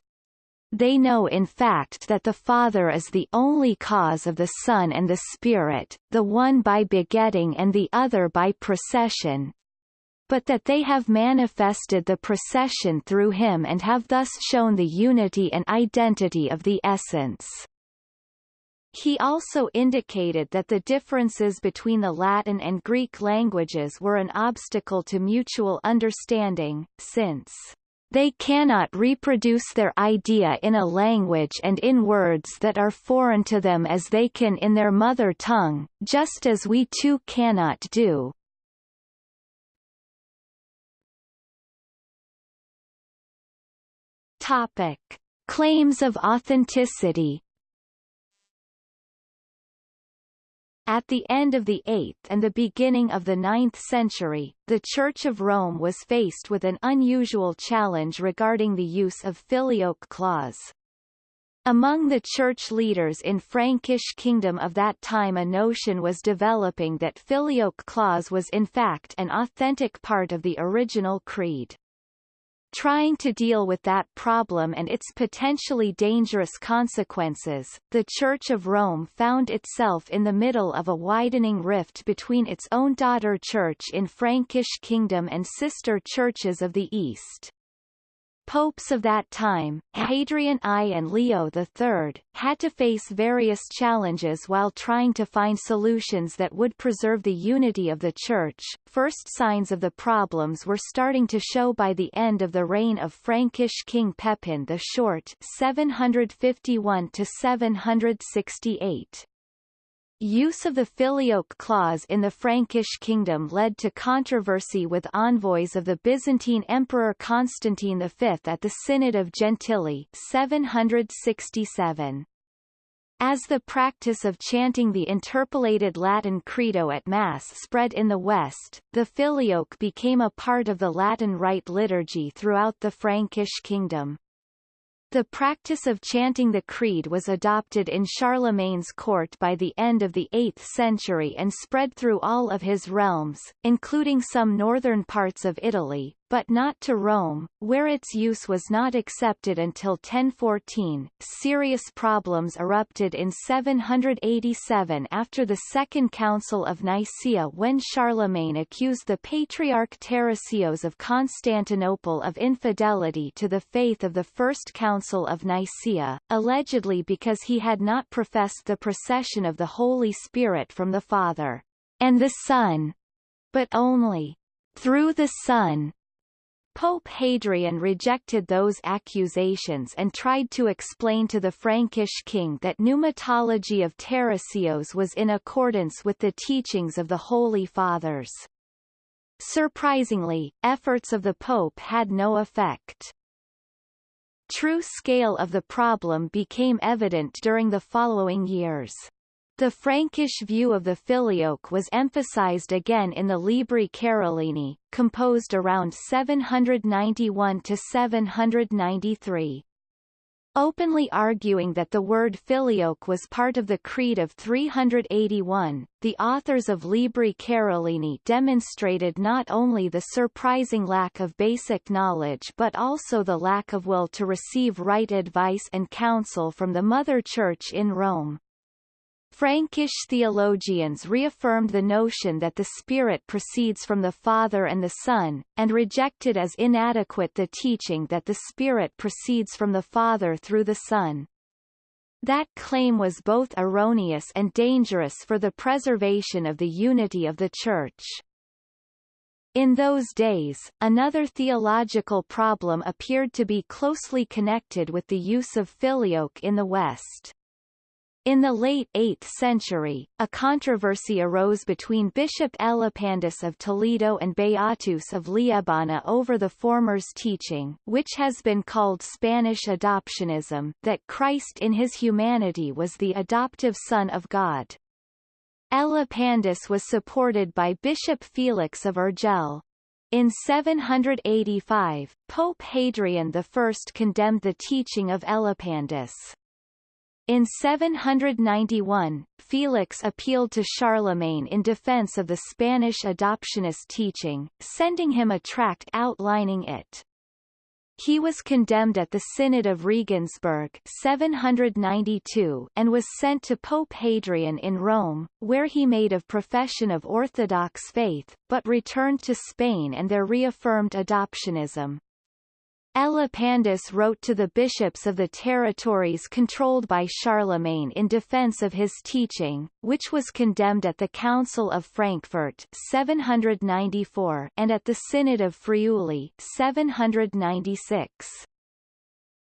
S1: They know in fact that the Father is the only cause of the Son and the Spirit, the one by begetting and the other by procession, but that they have manifested the procession through him and have thus shown the unity and identity of the essence. He also indicated that the differences between the Latin and Greek languages were an obstacle to mutual understanding, since they cannot reproduce their idea in a language and in words that are foreign to them as they can in their mother tongue, just as we too cannot do. Topic. Claims of authenticity At the end of the 8th and the beginning of the 9th century, the Church of Rome was faced with an unusual challenge regarding the use of filioque clause. Among the church leaders in Frankish kingdom of that time a notion was developing that filioque clause was in fact an authentic part of the original creed. Trying to deal with that problem and its potentially dangerous consequences, the Church of Rome found itself in the middle of a widening rift between its own daughter church in Frankish kingdom and sister churches of the East. Popes of that time, Hadrian I and Leo III, had to face various challenges while trying to find solutions that would preserve the unity of the Church. First signs of the problems were starting to show by the end of the reign of Frankish King Pepin the Short 751 to 768. Use of the filioque clause in the Frankish kingdom led to controversy with envoys of the Byzantine Emperor Constantine V at the Synod of Gentilly 767. As the practice of chanting the interpolated Latin credo at Mass spread in the West, the filioque became a part of the Latin Rite liturgy throughout the Frankish kingdom. The practice of chanting the Creed was adopted in Charlemagne's court by the end of the 8th century and spread through all of his realms, including some northern parts of Italy, but not to Rome, where its use was not accepted until 1014. Serious problems erupted in 787 after the Second Council of Nicaea when Charlemagne accused the Patriarch Tarasios of Constantinople of infidelity to the faith of the First Council of Nicaea, allegedly because he had not professed the procession of the Holy Spirit from the Father and the Son, but only through the Son. Pope Hadrian rejected those accusations and tried to explain to the Frankish king that pneumatology of Tarasios was in accordance with the teachings of the Holy Fathers. Surprisingly, efforts of the Pope had no effect. True scale of the problem became evident during the following years. The Frankish view of the filioque was emphasized again in the Libri Carolini, composed around 791–793. Openly arguing that the word filioque was part of the Creed of 381, the authors of Libri Carolini demonstrated not only the surprising lack of basic knowledge but also the lack of will to receive right advice and counsel from the Mother Church in Rome. Frankish theologians reaffirmed the notion that the Spirit proceeds from the Father and the Son, and rejected as inadequate the teaching that the Spirit proceeds from the Father through the Son. That claim was both erroneous and dangerous for the preservation of the unity of the Church. In those days, another theological problem appeared to be closely connected with the use of filioque in the West. In the late 8th century, a controversy arose between Bishop Elipandus of Toledo and Beatus of Liébana over the former's teaching which has been called Spanish adoptionism that Christ in his humanity was the adoptive Son of God. Elipandus was supported by Bishop Felix of Urgell. In 785, Pope Hadrian I condemned the teaching of Elipandus. In 791, Felix appealed to Charlemagne in defense of the Spanish adoptionist teaching, sending him a tract outlining it. He was condemned at the Synod of Regensburg 792 and was sent to Pope Hadrian in Rome, where he made a profession of Orthodox faith, but returned to Spain and there reaffirmed adoptionism. Elipandus wrote to the bishops of the territories controlled by Charlemagne in defense of his teaching, which was condemned at the Council of Frankfurt 794 and at the Synod of Friuli 796.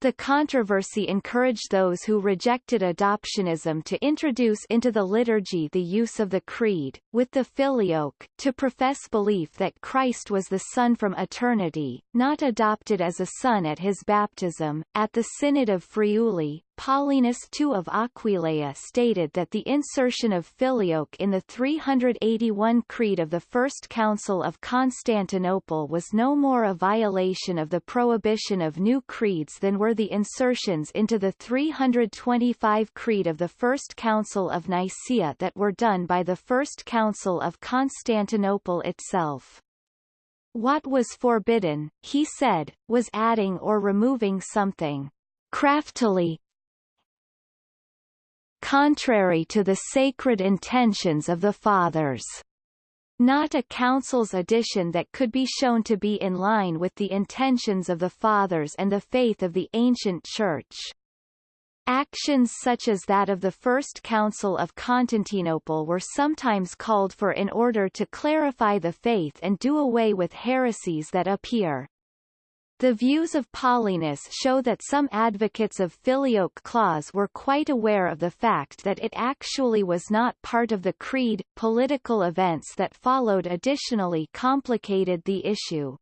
S1: The controversy encouraged those who rejected adoptionism to introduce into the liturgy the use of the Creed, with the Filioque, to profess belief that Christ was the Son from eternity, not adopted as a son at his baptism. At the Synod of Friuli, Paulinus II of Aquileia stated that the insertion of filioque in the 381 Creed of the First Council of Constantinople was no more a violation of the prohibition of new creeds than were the insertions into the 325 Creed of the First Council of Nicaea that were done by the First Council of Constantinople itself. What was forbidden, he said, was adding or removing something craftily, contrary to the sacred intentions of the Fathers. Not a council's addition that could be shown to be in line with the intentions of the Fathers and the faith of the ancient Church. Actions such as that of the First Council of Constantinople were sometimes called for in order to clarify the faith and do away with heresies that appear the views of Paulinus show that some advocates of filioque clause were quite aware of the fact that it actually was not part of the creed. Political events that followed additionally complicated the issue.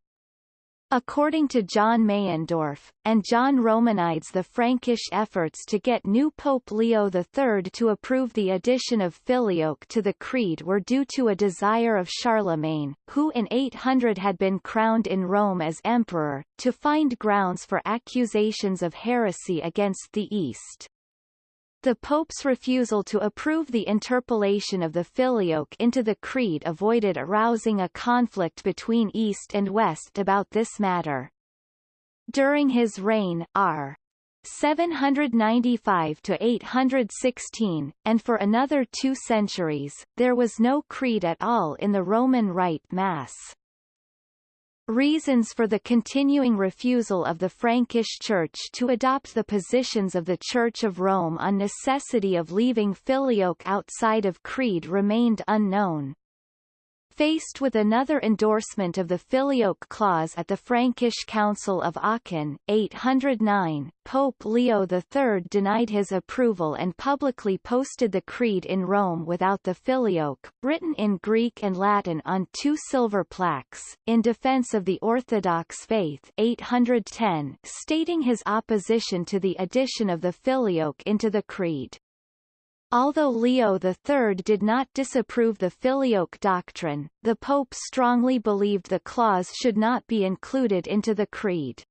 S1: According to John Meyendorff, and John Romanides the Frankish efforts to get new Pope Leo III to approve the addition of Filioque to the Creed were due to a desire of Charlemagne, who in 800 had been crowned in Rome as emperor, to find grounds for accusations of heresy against the East. The Pope's refusal to approve the interpolation of the Filioque into the Creed avoided arousing a conflict between East and West about this matter. During his reign, r. 795 to 816, and for another two centuries, there was no creed at all in the Roman Rite Mass. Reasons for the continuing refusal of the Frankish Church to adopt the positions of the Church of Rome on necessity of leaving Filioque outside of Creed remained unknown. Faced with another endorsement of the Filioque clause at the Frankish Council of Aachen, 809, Pope Leo III denied his approval and publicly posted the creed in Rome without the Filioque, written in Greek and Latin on two silver plaques, in defense of the Orthodox faith 810, stating his opposition to the addition of the Filioque into the creed. Although Leo III did not disapprove the Filioque doctrine, the Pope strongly believed the clause should not be included into the Creed.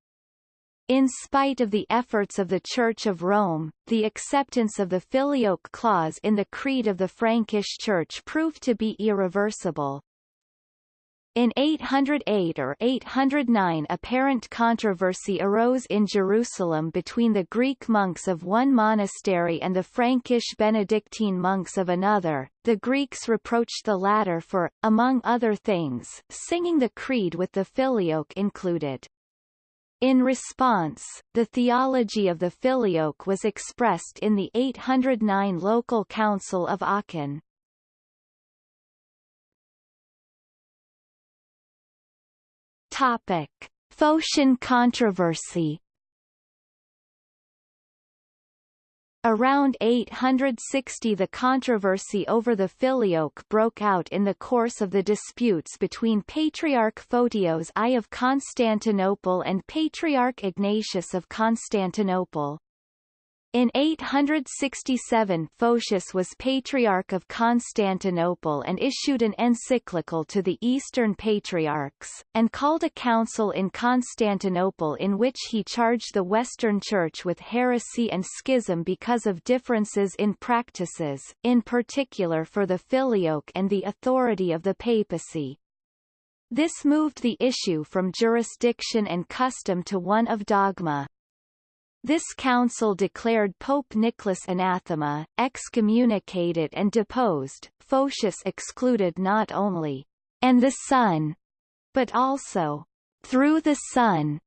S1: In spite of the efforts of the Church of Rome, the acceptance of the Filioque clause in the Creed of the Frankish Church proved to be irreversible. In 808 or 809 apparent controversy arose in Jerusalem between the Greek monks of one monastery and the Frankish Benedictine monks of another. The Greeks reproached the latter for, among other things, singing the creed with the filioque included. In response, the theology of the filioque was expressed in the 809 local council of Aachen. Topic: Photian controversy. Around 860 the controversy over the filioque broke out in the course of the disputes between Patriarch Photios I of Constantinople and Patriarch Ignatius of Constantinople. In 867 Photius was Patriarch of Constantinople and issued an encyclical to the Eastern Patriarchs, and called a council in Constantinople in which he charged the Western Church with heresy and schism because of differences in practices, in particular for the filioque and the authority of the papacy. This moved the issue from jurisdiction and custom to one of dogma. This council declared Pope Nicholas anathema, excommunicated and deposed. Photius excluded not only and the Son, but also through the Son,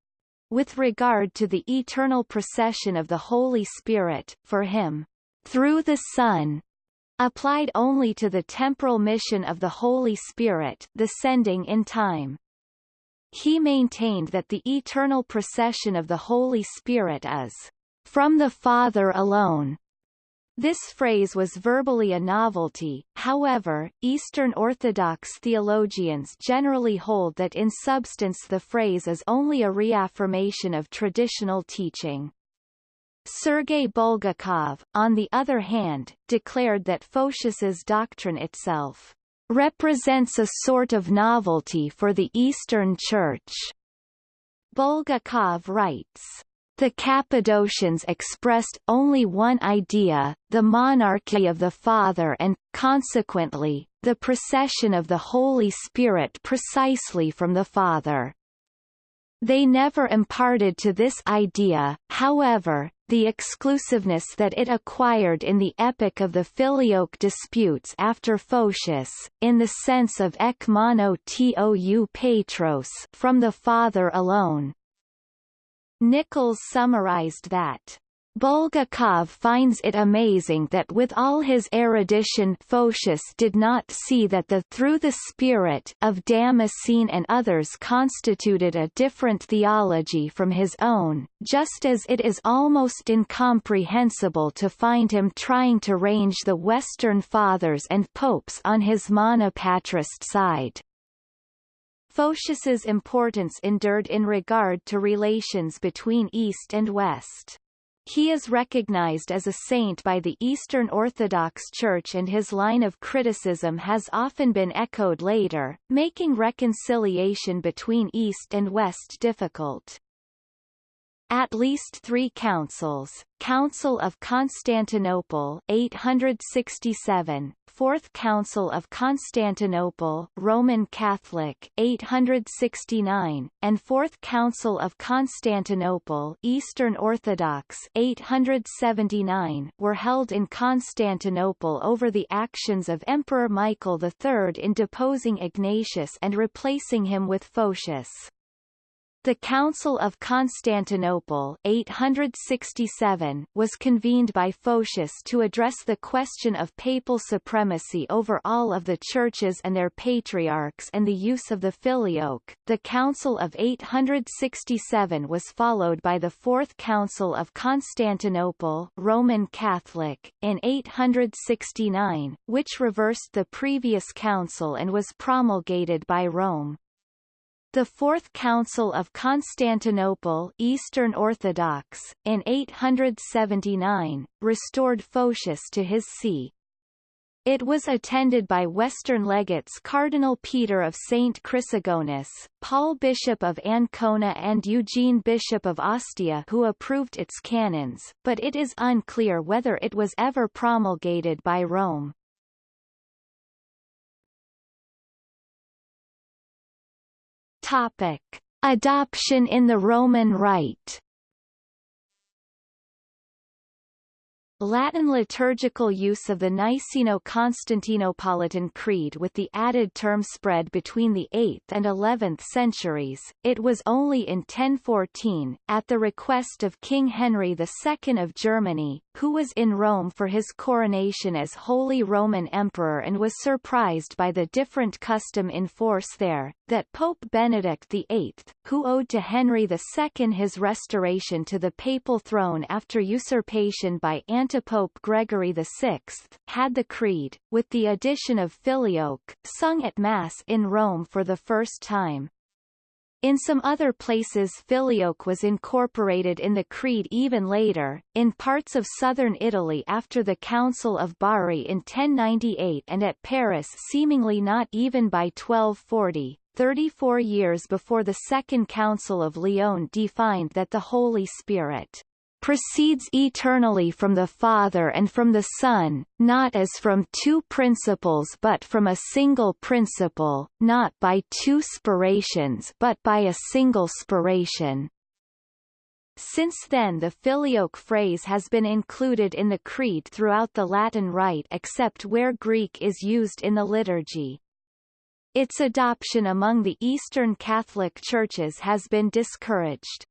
S1: with regard to the eternal procession of the Holy Spirit, for him, through the Son, applied only to the temporal mission of the Holy Spirit the sending in time. He maintained that the eternal procession of the Holy Spirit is from the Father alone. This phrase was verbally a novelty, however, Eastern Orthodox theologians generally hold that in substance the phrase is only a reaffirmation of traditional teaching. Sergei Bulgakov, on the other hand, declared that Photius's doctrine itself represents a sort of novelty for the Eastern Church. Bulgakov writes, the Cappadocians expressed only one idea, the monarchy of the Father and, consequently, the procession of the Holy Spirit precisely from the Father. They never imparted to this idea, however, the exclusiveness that it acquired in the epic of the Filioque disputes after Photius, in the sense of ek mono tou petros from the Father alone. Nichols summarized that Bulgakov finds it amazing that with all his erudition Photius did not see that the through the spirit of Damascene and others constituted a different theology from his own, just as it is almost incomprehensible to find him trying to range the Western Fathers and popes on his monopatrist side. Photius's importance endured in regard to relations between East and West. He is recognized as a saint by the Eastern Orthodox Church and his line of criticism has often been echoed later, making reconciliation between East and West difficult. At least three councils, Council of Constantinople 867, Fourth Council of Constantinople Roman Catholic 869, and Fourth Council of Constantinople Eastern Orthodox 879 were held in Constantinople over the actions of Emperor Michael III in deposing Ignatius and replacing him with Photius. The Council of Constantinople 867 was convened by Photius to address the question of papal supremacy over all of the churches and their patriarchs and the use of the filioque. The Council of 867 was followed by the Fourth Council of Constantinople Roman Catholic in 869, which reversed the previous council and was promulgated by Rome. The Fourth Council of Constantinople Eastern Orthodox, in 879, restored Photius to his see. It was attended by Western legates Cardinal Peter of St. Chrysogonus, Paul Bishop of Ancona and Eugene Bishop of Ostia who approved its canons, but it is unclear whether it was ever promulgated by Rome. Topic: Adoption in the Roman Rite Latin liturgical use of the Niceno-Constantinopolitan Creed with the added term spread between the 8th and 11th centuries. It was only in 1014, at the request of King Henry II of Germany, who was in Rome for his coronation as Holy Roman Emperor and was surprised by the different custom in force there, that Pope Benedict VIII, who owed to Henry II his restoration to the papal throne after usurpation by Antipope Gregory VI, had the Creed, with the addition of Filioque, sung at Mass in Rome for the first time. In some other places Filioque was incorporated in the Creed even later, in parts of southern Italy after the Council of Bari in 1098 and at Paris seemingly not even by 1240, 34 years before the Second Council of Lyon defined that the Holy Spirit proceeds eternally from the Father and from the Son, not as from two principles but from a single principle, not by two spirations but by a single spiration. Since then the filioque phrase has been included in the Creed throughout the Latin Rite except where Greek is used in the liturgy. Its adoption among the Eastern Catholic churches has been discouraged.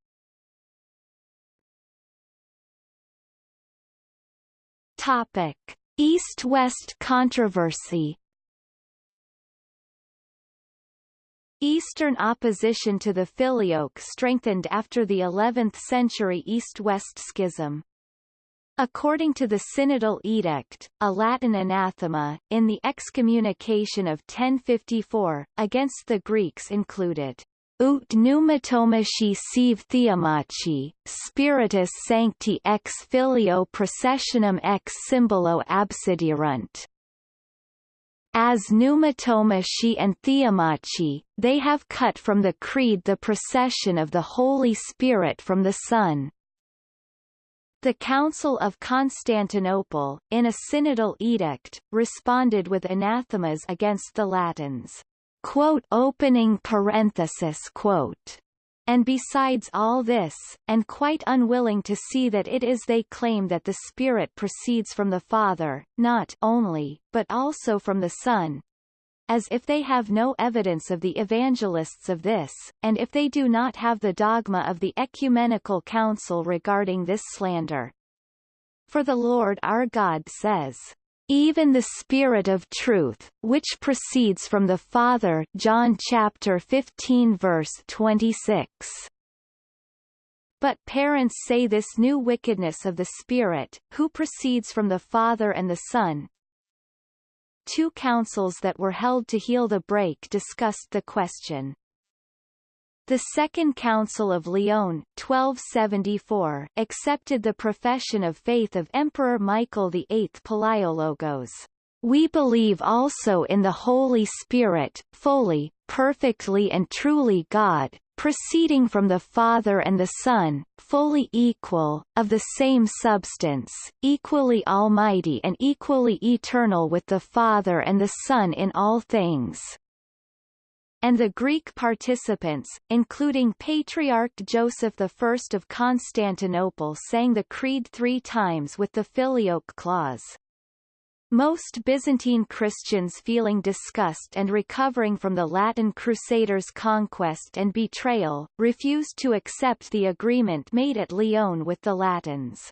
S1: Topic: East-West controversy. Eastern opposition to the filioque strengthened after the 11th century East-West schism. According to the Synodal Edict, a Latin anathema, in the excommunication of 1054, against the Greeks included ut pneumatomachi sive theomachi, spiritus sancti ex filio processionem ex symbolo absiderunt. As pneumatomachi and theomachi, they have cut from the creed the procession of the Holy Spirit from the Son. The Council of Constantinople, in a synodal edict, responded with anathemas against the Latins quote opening parenthesis quote and besides all this, and quite unwilling to see that it is they claim that the Spirit proceeds from the Father, not only, but also from the Son, as if they have no evidence of the evangelists of this, and if they do not have the dogma of the Ecumenical Council regarding this slander. For the Lord our God says, even the Spirit of truth, which proceeds from the Father John chapter 15 verse 26. But parents say this new wickedness of the Spirit, who proceeds from the Father and the Son. Two councils that were held to heal the break discussed the question. The Second Council of Lyon 1274 accepted the profession of faith of Emperor Michael VIII Palaiologos. We believe also in the Holy Spirit, fully, perfectly and truly God, proceeding from the Father and the Son, fully equal, of the same substance, equally almighty and equally eternal with the Father and the Son in all things and the Greek participants, including Patriarch Joseph I of Constantinople sang the Creed three times with the Filioque clause. Most Byzantine Christians feeling disgust and recovering from the Latin Crusaders' conquest and betrayal, refused to accept the agreement made at Lyon with the Latins.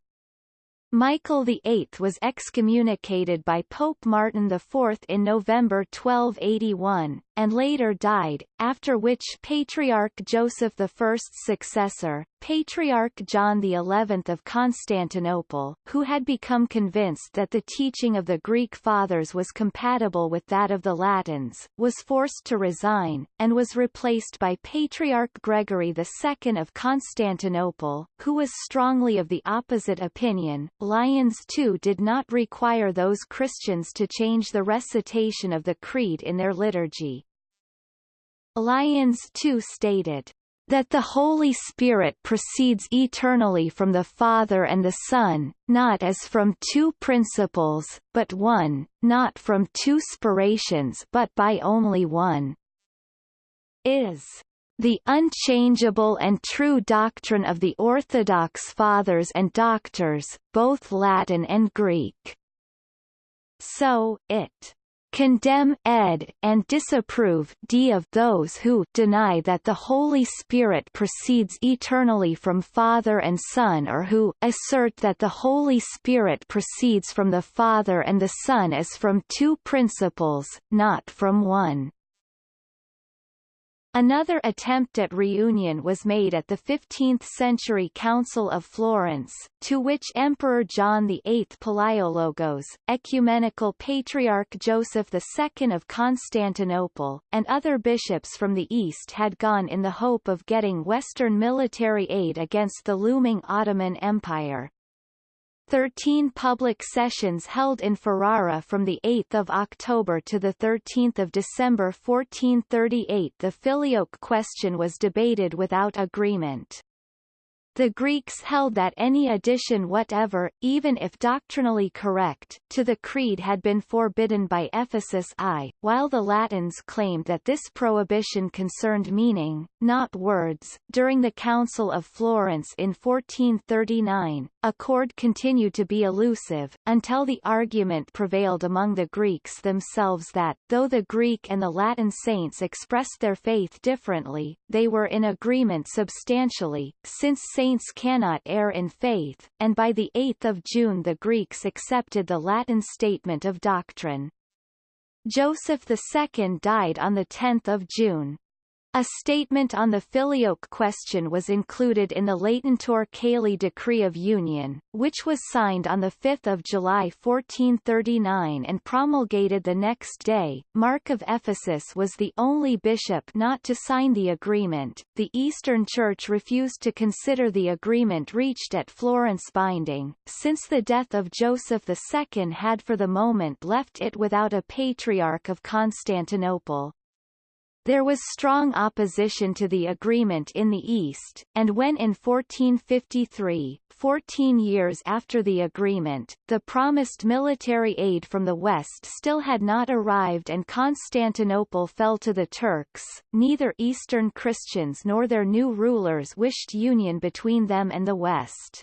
S1: Michael VIII was excommunicated by Pope Martin IV in November 1281, and later died, after which Patriarch Joseph I's successor, Patriarch John XI of Constantinople, who had become convinced that the teaching of the Greek Fathers was compatible with that of the Latins, was forced to resign, and was replaced by Patriarch Gregory II of Constantinople, who was strongly of the opposite opinion. Lyons too did not require those Christians to change the recitation of the Creed in their liturgy. Lyons too stated, that the Holy Spirit proceeds eternally from the Father and the Son, not as from two principles, but one, not from two spirations but by only one, is the unchangeable and true doctrine of the Orthodox Fathers and Doctors, both Latin and Greek. So, it condemn ed and disapprove d of those who deny that the Holy Spirit proceeds eternally from Father and Son or who assert that the Holy Spirit proceeds from the Father and the Son as from two principles, not from one. Another attempt at reunion was made at the 15th-century Council of Florence, to which Emperor John VIII Palaiologos, Ecumenical Patriarch Joseph II of Constantinople, and other bishops from the East had gone in the hope of getting Western military aid against the looming Ottoman Empire. Thirteen public sessions held in Ferrara from 8 October to 13 December 1438 the Filioque question was debated without agreement. The Greeks held that any addition whatever, even if doctrinally correct, to the creed had been forbidden by Ephesus I, while the Latins claimed that this prohibition concerned meaning, not words. During the Council of Florence in 1439, accord continued to be elusive, until the argument prevailed among the Greeks themselves that, though the Greek and the Latin saints expressed their faith differently, they were in agreement substantially, since saints cannot err in faith, and by 8 June the Greeks accepted the Latin statement of doctrine. Joseph II died on 10 June. A statement on the filioque question was included in the Laetentur Caeli Decree of Union, which was signed on 5 July 1439 and promulgated the next day. Mark of Ephesus was the only bishop not to sign the agreement. The Eastern Church refused to consider the agreement reached at Florence binding, since the death of Joseph II had for the moment left it without a patriarch of Constantinople. There was strong opposition to the agreement in the East, and when in 1453, 14 years after the agreement, the promised military aid from the West still had not arrived and Constantinople fell to the Turks, neither Eastern Christians nor their new rulers wished union between them and the West.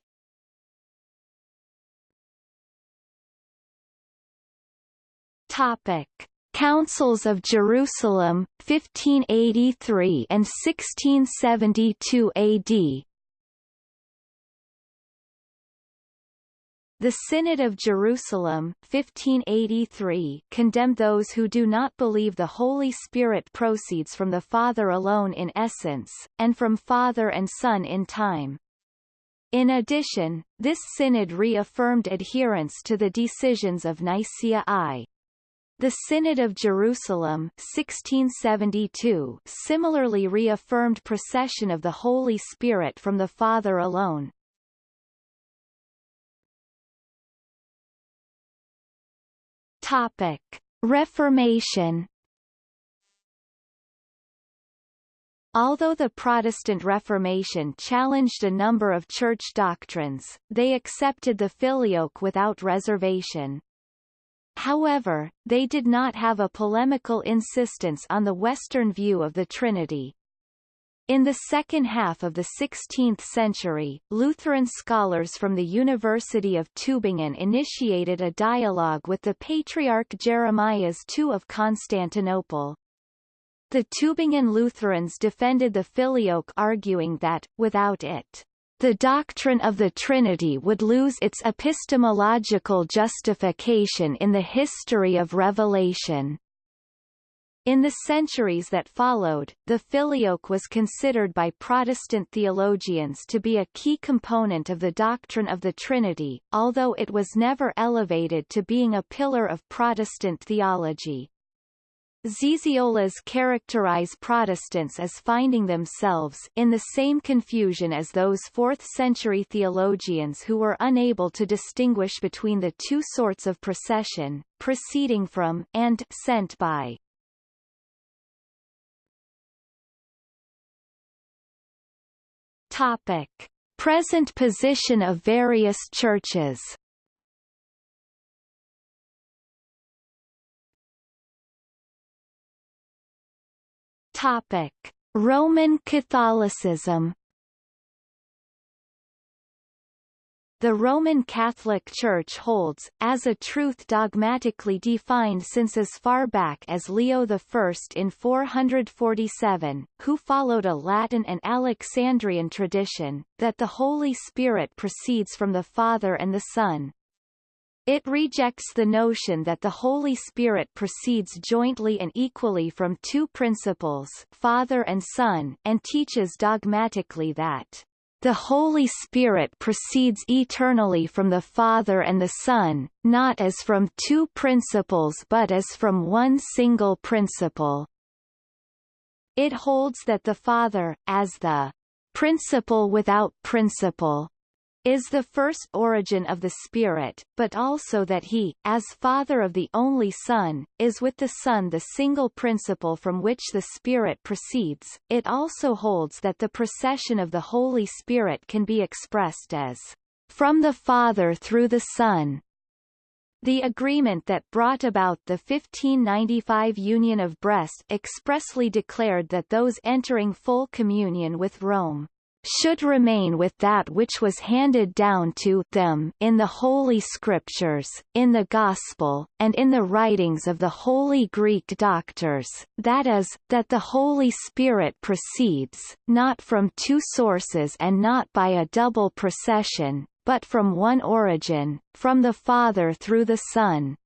S1: Topic. Councils of Jerusalem, 1583 and 1672 AD The Synod of Jerusalem 1583 condemned those who do not believe the Holy Spirit proceeds from the Father alone in essence, and from Father and Son in time. In addition, this synod reaffirmed adherence to the decisions of Nicaea I. The Synod of Jerusalem 1672 similarly reaffirmed procession of the Holy Spirit from the Father alone. Topic: Reformation Although the Protestant Reformation challenged a number of church doctrines, they accepted the filioque without reservation. However, they did not have a polemical insistence on the Western view of the Trinity. In the second half of the 16th century, Lutheran scholars from the University of Tübingen initiated a dialogue with the Patriarch Jeremias II of Constantinople. The Tübingen Lutherans defended the filioque arguing that, without it, the doctrine of the Trinity would lose its epistemological justification in the history of revelation. In the centuries that followed, the filioque was considered by Protestant theologians to be a key component of the doctrine of the Trinity, although it was never elevated to being a pillar of Protestant theology. Zizioulas characterize Protestants as finding themselves in the same confusion as those 4th-century theologians who were unable to distinguish between the two sorts of procession, proceeding from and sent by. Topic. Present position of various churches Topic: Roman Catholicism. The Roman Catholic Church holds, as a truth dogmatically defined since as far back as Leo I in 447, who followed a Latin and Alexandrian tradition, that the Holy Spirit proceeds from the Father and the Son, it rejects the notion that the Holy Spirit proceeds jointly and equally from two principles Father and Son, and teaches dogmatically that the Holy Spirit proceeds eternally from the Father and the Son, not as from two principles but as from one single principle. It holds that the Father, as the principle without principle, is the first origin of the Spirit, but also that he, as Father of the only Son, is with the Son the single principle from which the Spirit proceeds. It also holds that the procession of the Holy Spirit can be expressed as from the Father through the Son. The agreement that brought about the 1595 Union of Brest expressly declared that those entering full communion with Rome should remain with that which was handed down to them in the Holy Scriptures, in the Gospel, and in the writings of the Holy Greek doctors, that is, that the Holy Spirit proceeds, not from two sources and not by a double procession, but from one origin, from the Father through the Son,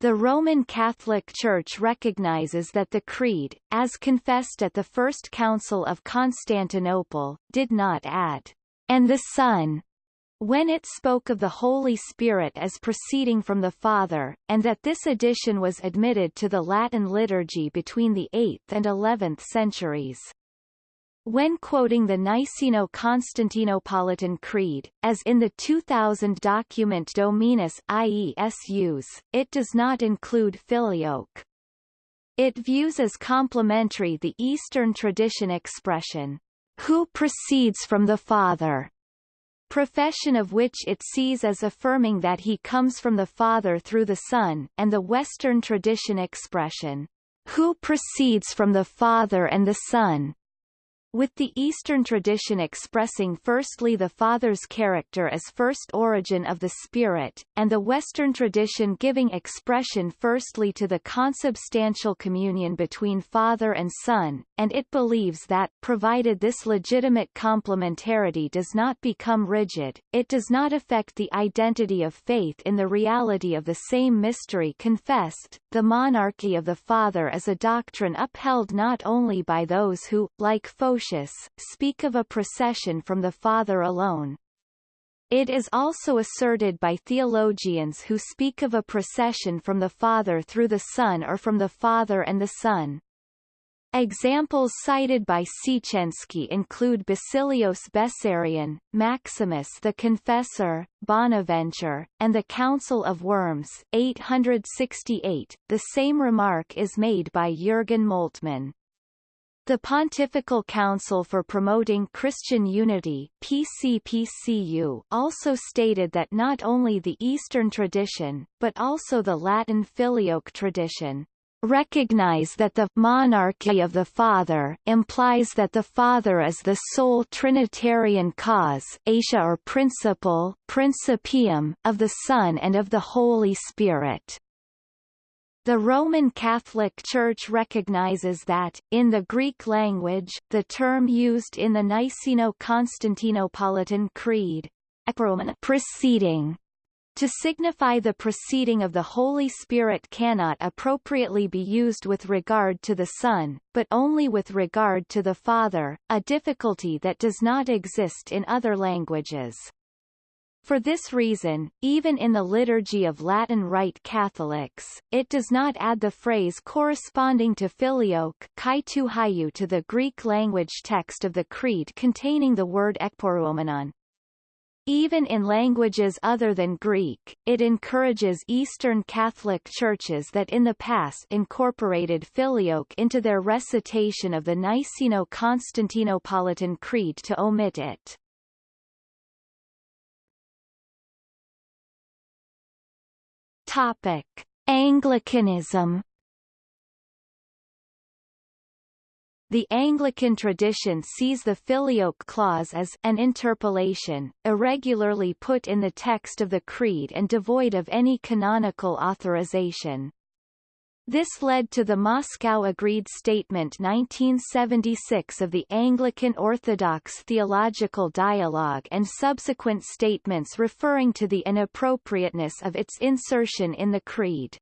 S1: the Roman Catholic Church recognizes that the Creed, as confessed at the First Council of Constantinople, did not add, and the Son, when it spoke of the Holy Spirit as proceeding from the Father, and that this addition was admitted to the Latin liturgy between the 8th and 11th centuries. When quoting the Niceno-Constantinopolitan Creed, as in the 2000 document Dominus Iesus, it does not include filioque. It views as complementary the Eastern tradition expression, who proceeds from the Father, profession of which it sees as affirming that he comes from the Father through the Son, and the Western tradition expression, who proceeds from the Father and the Son, with the Eastern tradition expressing firstly the Father's character as first origin of the Spirit, and the Western tradition giving expression firstly to the consubstantial communion between Father and Son, and it believes that, provided this legitimate complementarity does not become rigid, it does not affect the identity of faith in the reality of the same mystery confessed. The monarchy of the Father is a doctrine upheld not only by those who, like Speak of a procession from the Father alone. It is also asserted by theologians who speak of a procession from the Father through the Son or from the Father and the Son. Examples cited by Siecienski include Basilios Bessarion, Maximus the Confessor, Bonaventure, and the Council of Worms 868. The same remark is made by Jürgen Moltmann. The Pontifical Council for Promoting Christian Unity PCPCU also stated that not only the Eastern tradition, but also the Latin Filioque tradition, recognize that the monarchy of the Father implies that the Father is the sole Trinitarian cause aitia or principle principium of the Son and of the Holy Spirit. The Roman Catholic Church recognizes that, in the Greek language, the term used in the Niceno-Constantinopolitan Creed, preceding, to signify the proceeding of the Holy Spirit cannot appropriately be used with regard to the Son, but only with regard to the Father, a difficulty that does not exist in other languages. For this reason, even in the Liturgy of Latin Rite Catholics, it does not add the phrase corresponding to filioque to the Greek language text of the Creed containing the word ekporeumenon. Even in languages other than Greek, it encourages Eastern Catholic churches that in the past incorporated filioque into their recitation of the Niceno-Constantinopolitan Creed to omit it. Topic: Anglicanism. The Anglican tradition sees the filioque clause as an interpolation, irregularly put in the text of the Creed and devoid of any canonical authorization. This led to the Moscow Agreed Statement 1976 of the Anglican Orthodox Theological Dialogue and subsequent statements referring to the inappropriateness of its insertion in the Creed.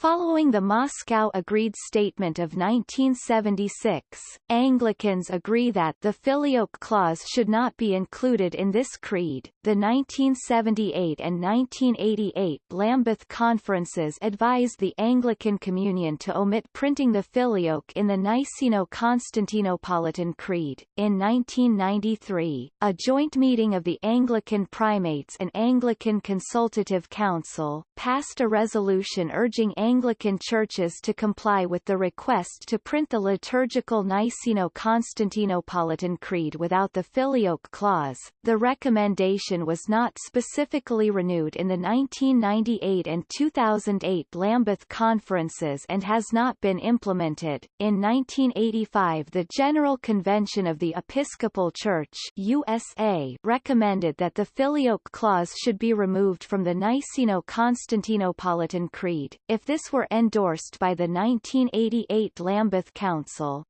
S1: Following the Moscow Agreed Statement of 1976, Anglicans agree that the Filioque Clause should not be included in this creed. The 1978 and 1988 Lambeth Conferences advised the Anglican Communion to omit printing the Filioque in the Niceno-Constantinopolitan Creed. In 1993, a joint meeting of the Anglican Primates and Anglican Consultative Council passed a resolution urging Anglican churches to comply with the request to print the liturgical Niceno-Constantinopolitan Creed without the Filioque clause. The recommendation was not specifically renewed in the 1998 and 2008 Lambeth conferences and has not been implemented. In 1985 the General Convention of the Episcopal Church USA recommended that the Filioque clause should be removed from the Niceno-Constantinopolitan Creed, if this this were endorsed by the 1988 Lambeth Council.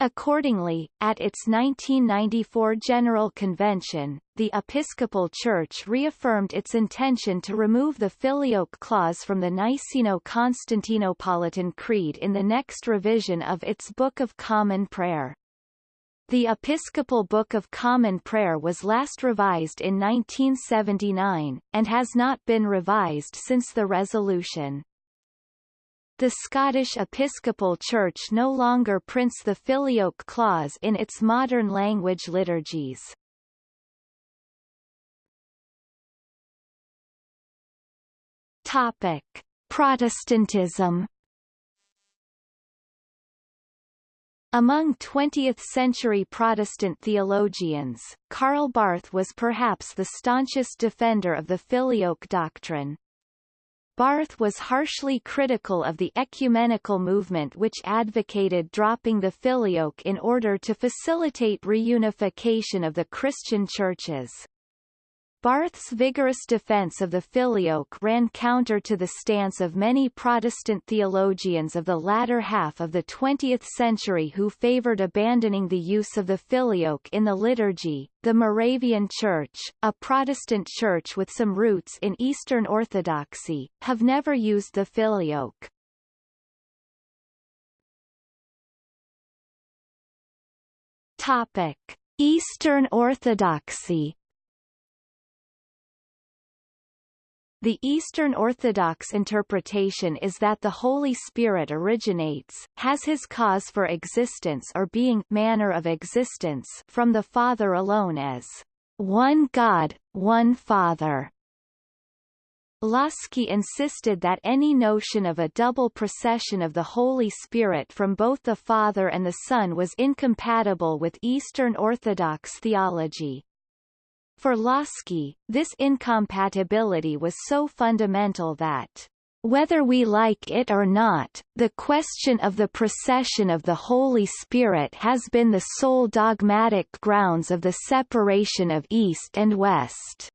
S1: Accordingly, at its 1994 General Convention, the Episcopal Church reaffirmed its intention to remove the Filioque clause from the Niceno-Constantinopolitan Creed in the next revision of its Book of Common Prayer. The Episcopal Book of Common Prayer was last revised in 1979, and has not been revised since the resolution. The Scottish Episcopal Church no longer prints the Filioque clause in its modern language liturgies. Topic: Protestantism. Among 20th-century Protestant theologians, Karl Barth was perhaps the staunchest defender of the Filioque doctrine. Barth was harshly critical of the ecumenical movement which advocated dropping the filioque in order to facilitate reunification of the Christian churches. Barth's vigorous defense of the filioque ran counter to the stance of many Protestant theologians of the latter half of the 20th century who favored abandoning the use of the filioque in the liturgy. The Moravian Church, a Protestant church with some roots in Eastern Orthodoxy, have never used the filioque. Topic: Eastern Orthodoxy The Eastern Orthodox interpretation is that the Holy Spirit originates, has his cause for existence or being manner of existence from the Father alone as one God, one Father. Lossky insisted that any notion of a double procession of the Holy Spirit from both the Father and the Son was incompatible with Eastern Orthodox theology. For Lossky, this incompatibility was so fundamental that whether we like it or not, the question of the procession of the Holy Spirit has been the sole dogmatic grounds of the separation of East and West.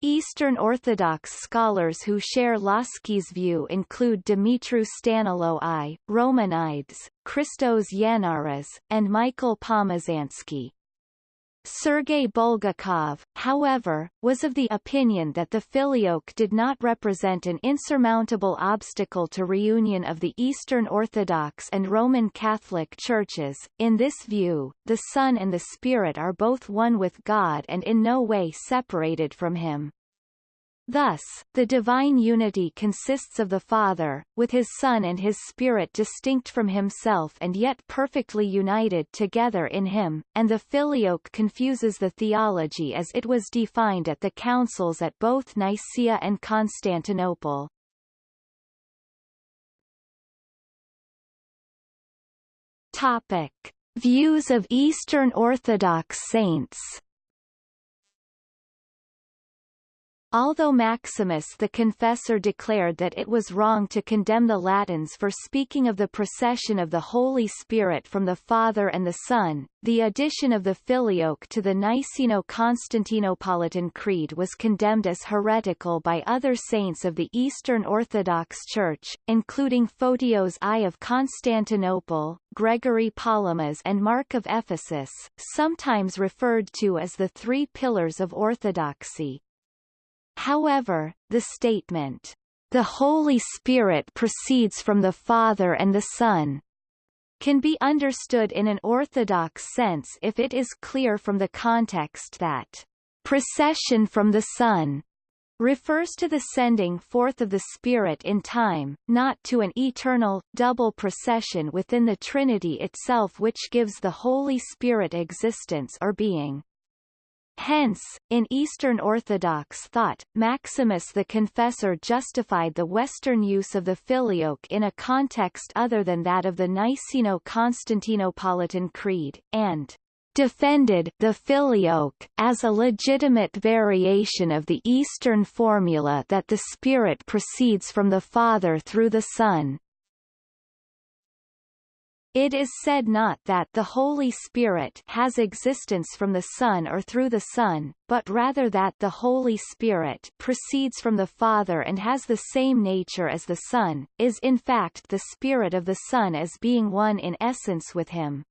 S1: Eastern Orthodox scholars who share Lossky's view include Dumitru Staniloae I, Romanides, Christos Yannaras, and Michael Pomazansky. Sergei Bulgakov, however, was of the opinion that the filioque did not represent an insurmountable obstacle to reunion of the Eastern Orthodox and Roman Catholic churches. In this view, the Son and the Spirit are both one with God and in no way separated from him. Thus, the divine unity consists of the Father, with his Son and his Spirit distinct from himself and yet perfectly united together in him, and the filioque confuses the theology as it was defined at the councils at both Nicaea and Constantinople. Topic. Views of Eastern Orthodox saints Although Maximus the Confessor declared that it was wrong to condemn the Latins for speaking of the procession of the Holy Spirit from the Father and the Son, the addition of the Filioque to the Niceno-Constantinopolitan Creed was condemned as heretical by other saints of the Eastern Orthodox Church, including Photios I of Constantinople, Gregory Palamas and Mark of Ephesus, sometimes referred to as the Three Pillars of Orthodoxy. However, the statement, "...the Holy Spirit proceeds from the Father and the Son," can be understood in an orthodox sense if it is clear from the context that procession from the Son refers to the sending forth of the Spirit in time, not to an eternal, double procession within the Trinity itself which gives the Holy Spirit existence or being. Hence, in Eastern Orthodox thought, Maximus the Confessor justified the Western use of the filioque in a context other than that of the Niceno-Constantinopolitan Creed, and defended the filioque as a legitimate variation of the Eastern formula that the Spirit proceeds from the Father through the Son, it is said not that the Holy Spirit has existence from the Son or through the Son, but rather that the Holy Spirit proceeds from the Father and has the same nature as the Son, is in fact the Spirit of the Son as being one in essence with him.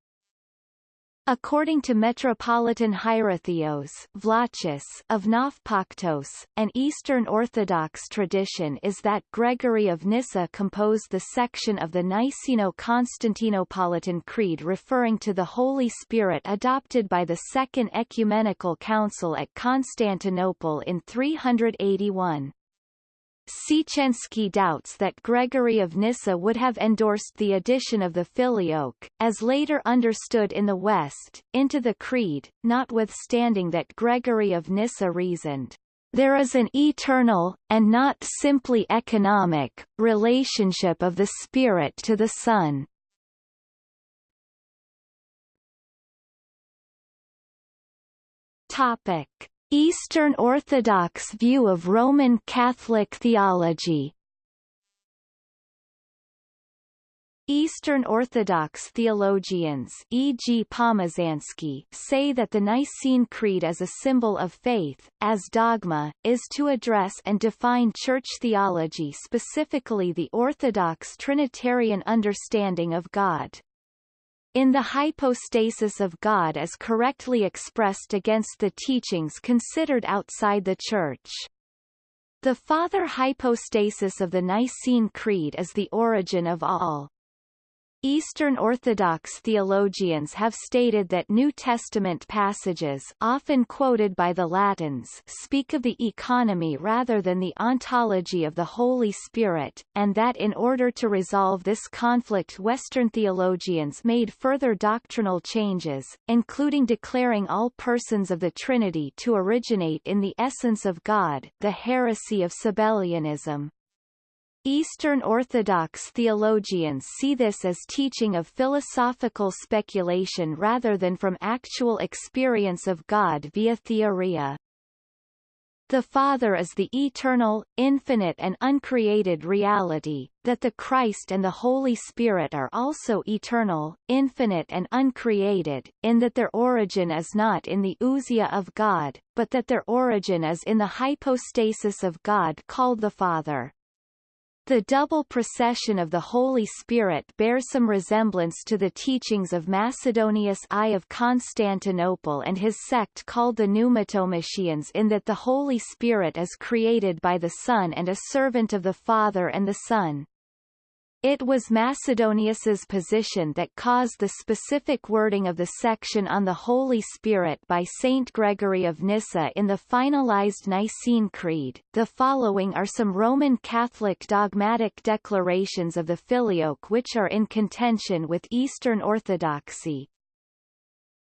S1: According to Metropolitan Hierotheos Vlachos of Nafpaktos, an Eastern Orthodox tradition is that Gregory of Nyssa composed the section of the Niceno-Constantinopolitan Creed referring to the Holy Spirit adopted by the Second Ecumenical Council at Constantinople in 381. Siecienski doubts that Gregory of Nyssa would have endorsed the addition of the filioque, as later understood in the West, into the Creed, notwithstanding that Gregory of Nyssa reasoned, "...there is an eternal, and not simply economic, relationship of the Spirit to the Son." Topic. Eastern Orthodox view of Roman Catholic theology Eastern Orthodox theologians e.g. Pomazansky say that the Nicene Creed as a symbol of faith, as dogma, is to address and define church theology specifically the Orthodox Trinitarian understanding of God in the hypostasis of God as correctly expressed against the teachings considered outside the Church. The father hypostasis of the Nicene Creed is the origin of all. Eastern Orthodox theologians have stated that New Testament passages often quoted by the Latins speak of the economy rather than the ontology of the Holy Spirit, and that in order to resolve this conflict Western theologians made further doctrinal changes, including declaring all persons of the Trinity to originate in the essence of God the heresy of Sabellianism. Eastern Orthodox theologians see this as teaching of philosophical speculation rather than from actual experience of God via theoria. The Father is the eternal, infinite and uncreated reality, that the Christ and the Holy Spirit are also eternal, infinite and uncreated, in that their origin is not in the ousia of God, but that their origin is in the hypostasis of God called the Father. The double procession of the Holy Spirit bears some resemblance to the teachings of Macedonius I of Constantinople and his sect called the Pneumatomachians in that the Holy Spirit is created by the Son and a servant of the Father and the Son. It was Macedonius's position that caused the specific wording of the section on the Holy Spirit by Saint Gregory of Nyssa in the finalized Nicene Creed. The following are some Roman Catholic dogmatic declarations of the Filioque which are in contention with Eastern Orthodoxy.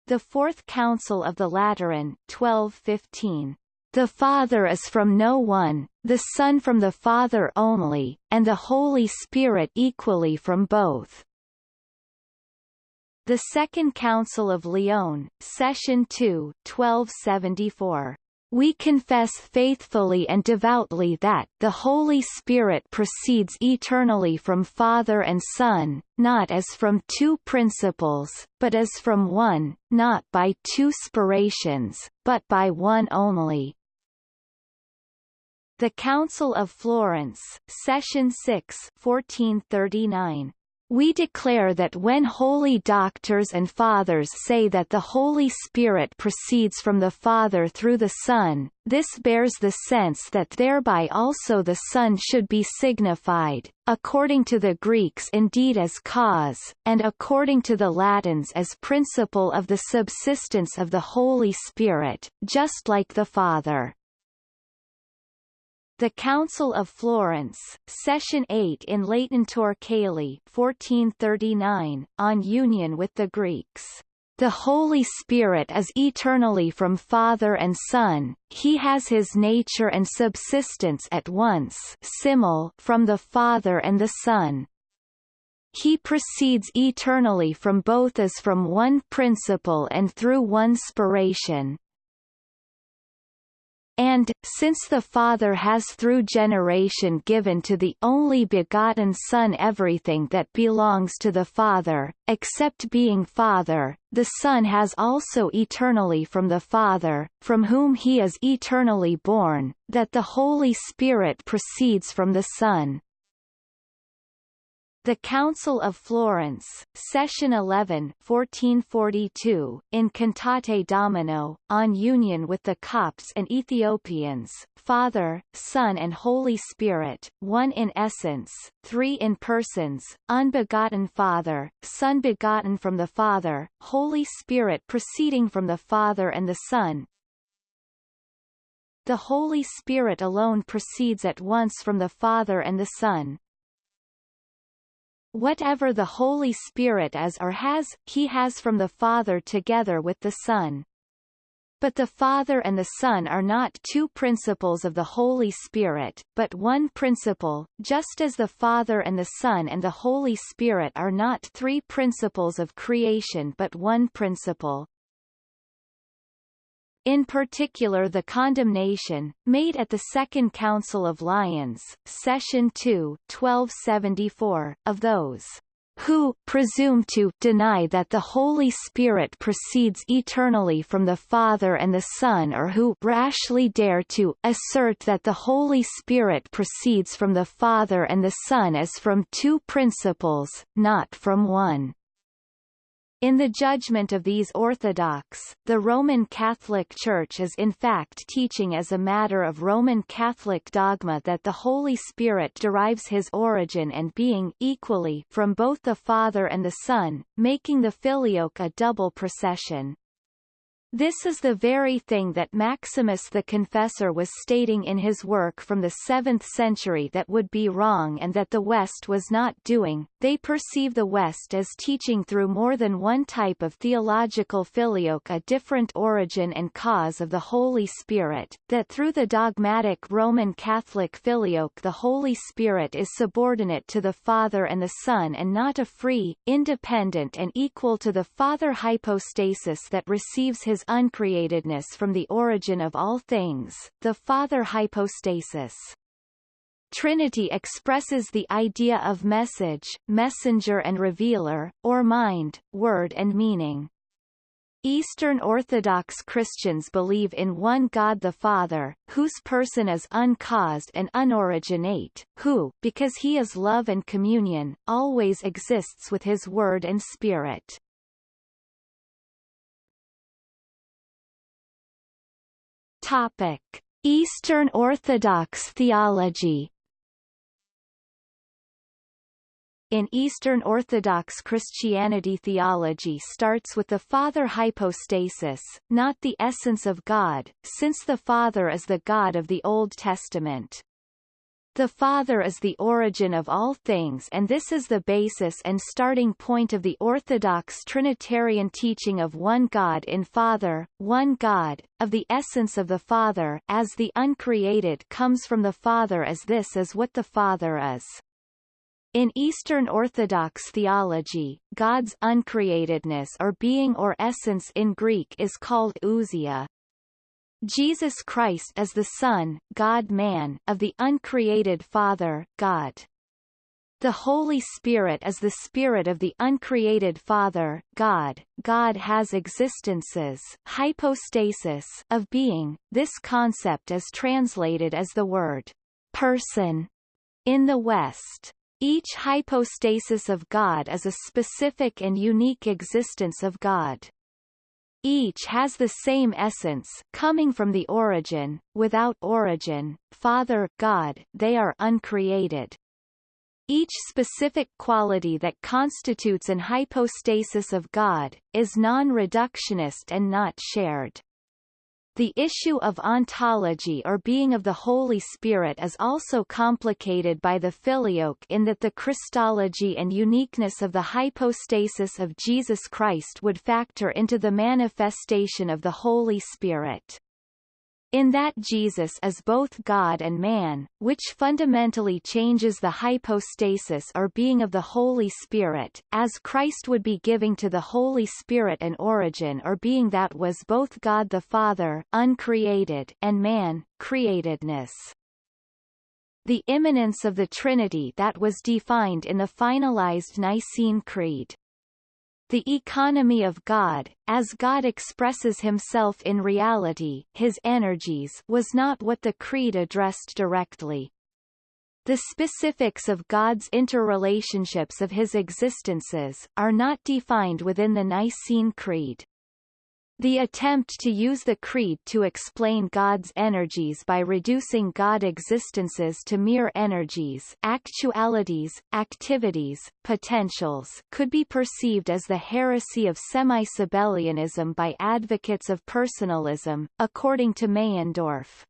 S1: The Fourth Council of the Lateran 1215 the Father is from no one, the Son from the Father only, and the Holy Spirit equally from both. The Second Council of Lyon, Session 2, 1274. We confess faithfully and devoutly that the Holy Spirit proceeds eternally from Father and Son, not as from two principles, but as from one, not by two spirations, but by one only. The Council of Florence, Session 6 1439. We declare that when holy doctors and fathers say that the Holy Spirit proceeds from the Father through the Son, this bears the sense that thereby also the Son should be signified, according to the Greeks indeed as cause, and according to the Latins as principle of the subsistence of the Holy Spirit, just like the Father. The Council of Florence, Session 8 in Caeli 1439, on union with the Greeks. The Holy Spirit is eternally from Father and Son, he has his nature and subsistence at once simul from the Father and the Son. He proceeds eternally from both as from one principle and through one spiration, and, since the Father has through generation given to the only begotten Son everything that belongs to the Father, except being Father, the Son has also eternally from the Father, from whom he is eternally born, that the Holy Spirit proceeds from the Son. The Council of Florence, Session 11 1442, in Cantate Domino, on union with the Copts and Ethiopians, Father, Son and Holy Spirit, one in essence, three in persons, unbegotten Father, Son begotten from the Father, Holy Spirit proceeding from the Father and the Son, the Holy Spirit alone proceeds at once from the Father and the Son, Whatever the Holy Spirit is or has, he has from the Father together with the Son. But the Father and the Son are not two principles of the Holy Spirit, but one principle, just as the Father and the Son and the Holy Spirit are not three principles of creation but one principle in particular the condemnation, made at the Second Council of Lyons, Session 2 1274, of those who presume to deny that the Holy Spirit proceeds eternally from the Father and the Son or who rashly dare to assert that the Holy Spirit proceeds from the Father and the Son as from two principles, not from one. In the judgment of these Orthodox, the Roman Catholic Church is in fact teaching as a matter of Roman Catholic dogma that the Holy Spirit derives his origin and being equally from both the Father and the Son, making the Filioque a double procession. This is the very thing that Maximus the Confessor was stating in his work from the 7th century that would be wrong and that the West was not doing. They perceive the West as teaching through more than one type of theological filioque a different origin and cause of the Holy Spirit, that through the dogmatic Roman Catholic filioque the Holy Spirit is subordinate to the Father and the Son and not a free, independent and equal to the Father hypostasis that receives his uncreatedness from the origin of all things, the Father hypostasis. Trinity expresses the idea of message, messenger and revealer, or mind, word and meaning. Eastern Orthodox Christians believe in one God the Father, whose person is uncaused and unoriginate, who, because he is love and communion, always exists with his Word and Spirit. Topic: Eastern Orthodox theology. In Eastern Orthodox Christianity theology starts with the Father hypostasis, not the essence of God, since the Father is the God of the Old Testament. The Father is the origin of all things and this is the basis and starting point of the Orthodox Trinitarian teaching of one God in Father, one God, of the essence of the Father as the uncreated comes from the Father as this is what the Father is. In Eastern Orthodox theology, God's uncreatedness or being or essence in Greek is called ousia, Jesus Christ as the Son, God-man, of the uncreated Father, God. The Holy Spirit is the Spirit of the uncreated Father, God. God has existences hypostasis of being. This concept is translated as the word person in the West. Each hypostasis of God is a specific and unique existence of God. Each has the same essence coming from the origin, without origin, Father God, they are uncreated. Each specific quality that constitutes an hypostasis of God, is non-reductionist and not shared. The issue of ontology or being of the Holy Spirit is also complicated by the filioque in that the Christology and uniqueness of the hypostasis of Jesus Christ would factor into the manifestation of the Holy Spirit in that Jesus is both God and man, which fundamentally changes the hypostasis or being of the Holy Spirit, as Christ would be giving to the Holy Spirit an origin or being that was both God the Father uncreated and man, createdness. The immanence of the Trinity that was defined in the finalized Nicene Creed the economy of God, as God expresses himself in reality his energies was not what the Creed addressed directly. The specifics of God's interrelationships of his existences, are not defined within the Nicene Creed. The attempt to use the creed to explain God's energies by reducing God existences to mere energies actualities, activities, potentials could be perceived as the heresy of semi-Sabellianism by advocates of personalism, according to Meyendorff.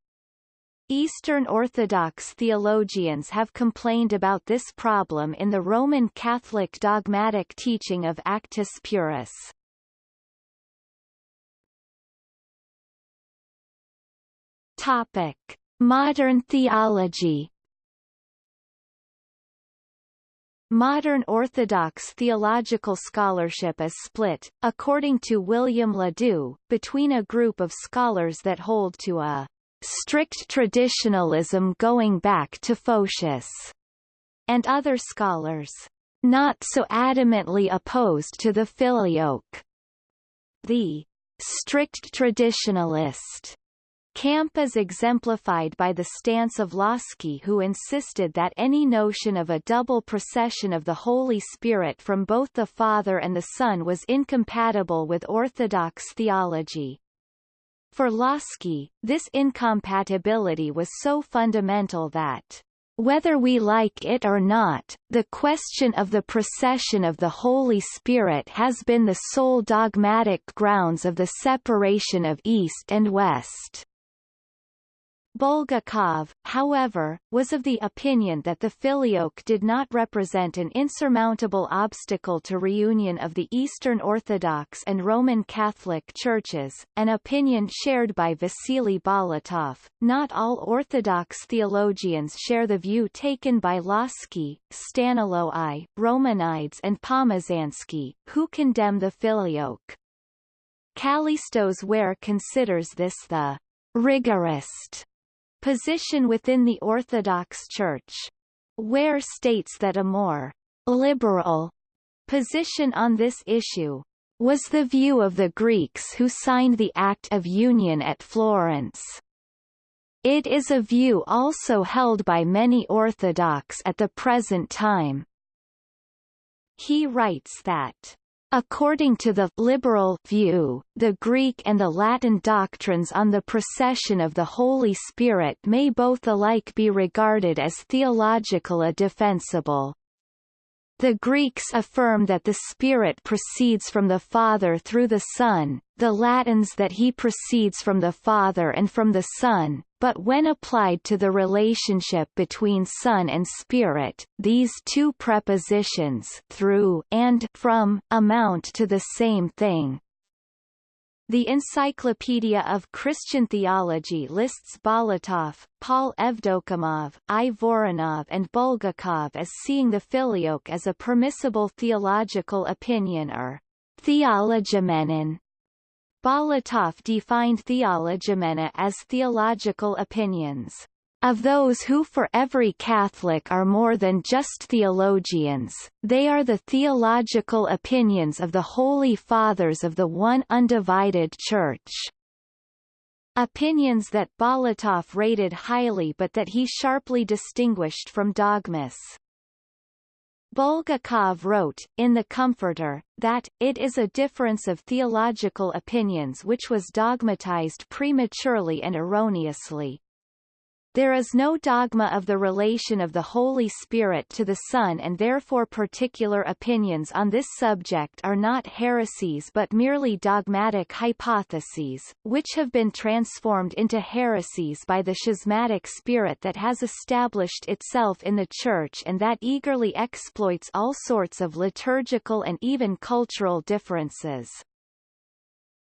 S1: Eastern Orthodox theologians have complained about this problem in the Roman Catholic dogmatic teaching of Actus Purus. Topic: Modern theology. Modern Orthodox theological scholarship is split, according to William Ledoux, between a group of scholars that hold to a strict traditionalism going back to Photius, and other scholars not so adamantly opposed to the filioque. The strict traditionalist Camp is exemplified by the stance of Lossky who insisted that any notion of a double procession of the Holy Spirit from both the Father and the Son was incompatible with Orthodox theology. For Lossky, this incompatibility was so fundamental that whether we like it or not, the question of the procession of the Holy Spirit has been the sole dogmatic grounds of the separation of East and West. Bulgakov, however, was of the opinion that the filioque did not represent an insurmountable obstacle to reunion of the Eastern Orthodox and Roman Catholic churches, an opinion shared by Vasily Bolotov. Not all Orthodox theologians share the view taken by Lossky, Staniloae, I, Romanides and Pomazansky, who condemn the filioque. Kallistos Ware considers this the rigorist position within the Orthodox Church. Ware states that a more liberal position on this issue was the view of the Greeks who signed the Act of Union at Florence. It is a view also held by many Orthodox at the present time. He writes that According to the liberal view, the Greek and the Latin doctrines on the procession of the Holy Spirit may both alike be regarded as theologically defensible. The Greeks affirm that the Spirit proceeds from the Father through the Son, the Latins that he proceeds from the Father and from the Son, but when applied to the relationship between Son and Spirit, these two prepositions through and from amount to the same thing. The Encyclopedia of Christian Theology lists Bolotov, Paul Evdokimov, I. Voronov and Bulgakov as seeing the filioque as a permissible theological opinion or theologoumenon. Bolotov defined theologoumena as theological opinions of those who for every Catholic are more than just theologians, they are the theological opinions of the Holy Fathers of the one undivided Church. Opinions that Bolotov rated highly but that he sharply distinguished from dogmas. Bulgakov wrote, in The Comforter, that, it is a difference of theological opinions which was dogmatized prematurely and erroneously. There is no dogma of the relation of the Holy Spirit to the Son and therefore particular opinions on this subject are not heresies but merely dogmatic hypotheses, which have been transformed into heresies by the schismatic spirit that has established itself in the Church and that eagerly exploits all sorts of liturgical and even cultural differences.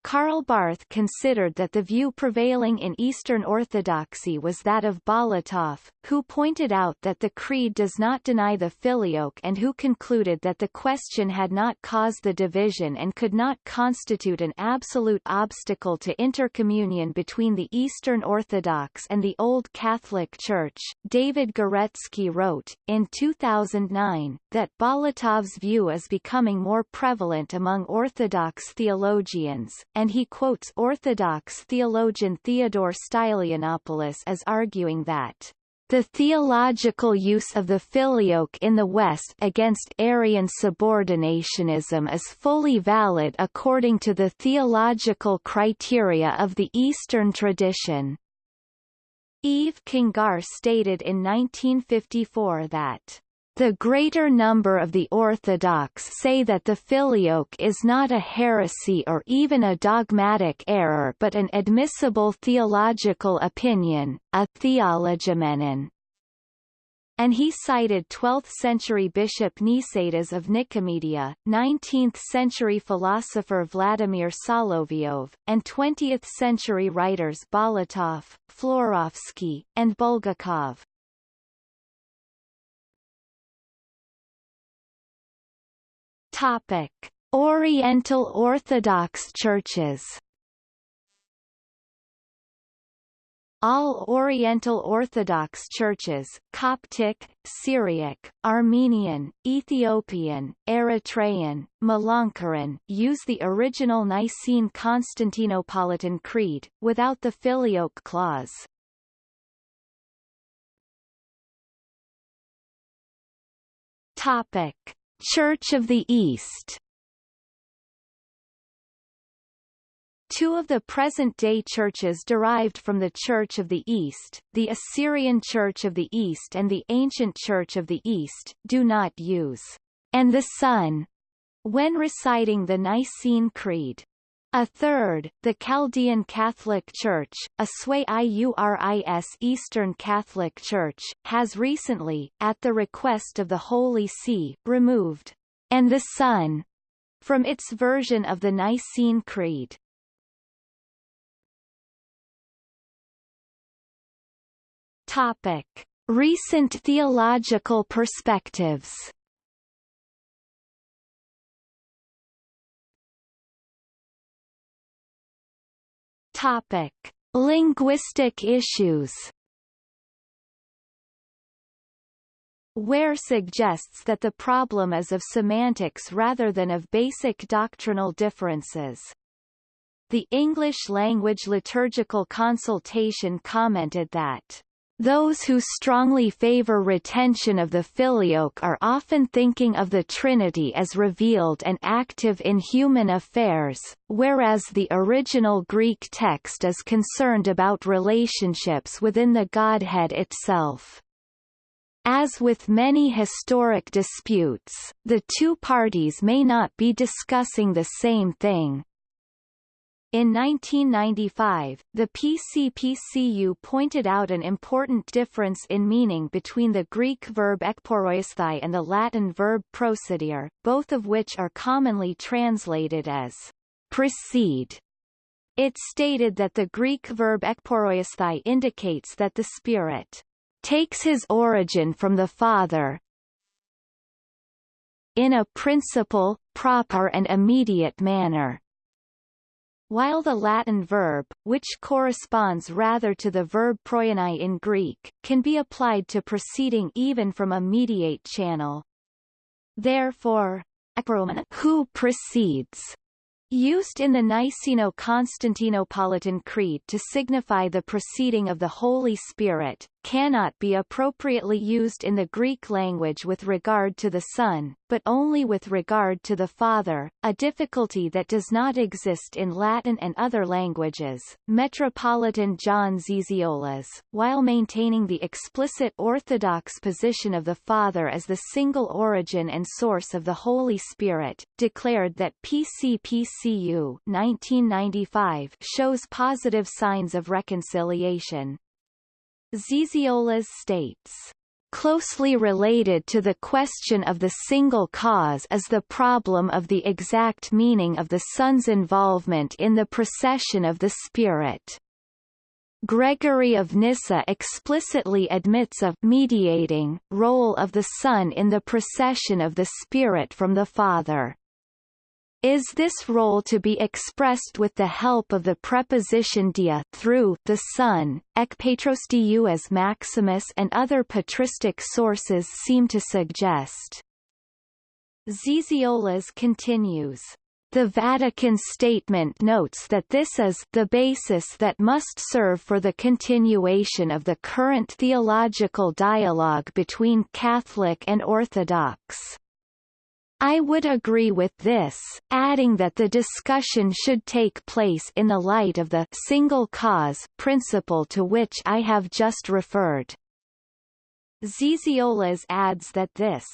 S1: Karl Barth considered that the view prevailing in Eastern Orthodoxy was that of Bolotov, who pointed out that the Creed does not deny the filioque and who concluded that the question had not caused the division and could not constitute an absolute obstacle to intercommunion between the Eastern Orthodox and the Old Catholic Church. David Guretzky wrote, in 2009, that Bolotov's view is becoming more prevalent among Orthodox theologians, and he quotes Orthodox theologian Theodore Stylianopoulos as arguing that the theological use of the filioque in the West against Arian subordinationism is fully valid according to the theological criteria of the Eastern tradition. Yves Congar stated in 1954 that the greater number of the Orthodox say that the filioque is not a heresy or even a dogmatic error but an admissible theological opinion, a theologoumenon. And he cited 12th-century Bishop Nicetas of Nicomedia, 19th-century philosopher Vladimir Solovyov, and 20th-century writers Bolotov, Florovsky, and Bulgakov. Topic: Oriental Orthodox churches. All Oriental Orthodox churches Coptic, Syriac, Armenian, Ethiopian, Eritrean, Malankarahan use the original Nicene Constantinopolitan Creed, without the Filioque clause. Topic. Church of the East Two of the present-day churches derived from the Church of the East, the Assyrian Church of the East and the Ancient Church of the East, do not use and the Son when reciting the Nicene Creed. A third, the Chaldean Catholic Church, a sui iuris Eastern Catholic Church, has recently, at the request of the Holy See, removed and the Son from its version of the Nicene Creed. Topic. Recent theological perspectives Topic. Linguistic issues Ware suggests that the problem is of semantics rather than of basic doctrinal differences. The English Language Liturgical Consultation commented that those who strongly favor retention of the filioque are often thinking of the Trinity as revealed and active in human affairs, whereas the original Greek text is concerned about relationships within the Godhead itself. As with many historic disputes, the two parties may not be discussing the same thing, in 1995, the PCPCU pointed out an important difference in meaning between the Greek verb ekporeuesthai and the Latin verb procedere, both of which are commonly translated as precede. It stated that the Greek verb ekporeuesthai indicates that the Spirit takes his origin from the Father in a principal, proper and immediate manner while the Latin verb, which corresponds rather to the verb proienai in Greek, can be applied to proceeding even from a mediate channel. Therefore, who precedes Used in the Niceno-Constantinopolitan Creed to signify the proceeding of the Holy Spirit, cannot be appropriately used in the Greek language with regard to the Son, but only with regard to the Father, a difficulty that does not exist in Latin and other languages. Metropolitan John Zizioulas, while maintaining the explicit Orthodox position of the Father as the single origin and source of the Holy Spirit, declared that PCPCU 1995 shows positive signs of reconciliation. Zizioulas states, Closely related to the question of the single cause is the problem of the exact meaning of the Son's involvement in the procession of the Spirit. Gregory of Nyssa explicitly admits a mediating role of the Son in the procession of the Spirit from the Father. Is this role to be expressed with the help of the preposition dia through the Son, ekpatros diou as Maximus and other patristic sources seem to suggest? Zizioulas continues. The Vatican statement notes that this is the basis that must serve for the continuation of the current theological dialogue between Catholic and Orthodox. I would agree with this, adding that the discussion should take place in the light of the single cause principle to which I have just referred. Zizioulas adds that this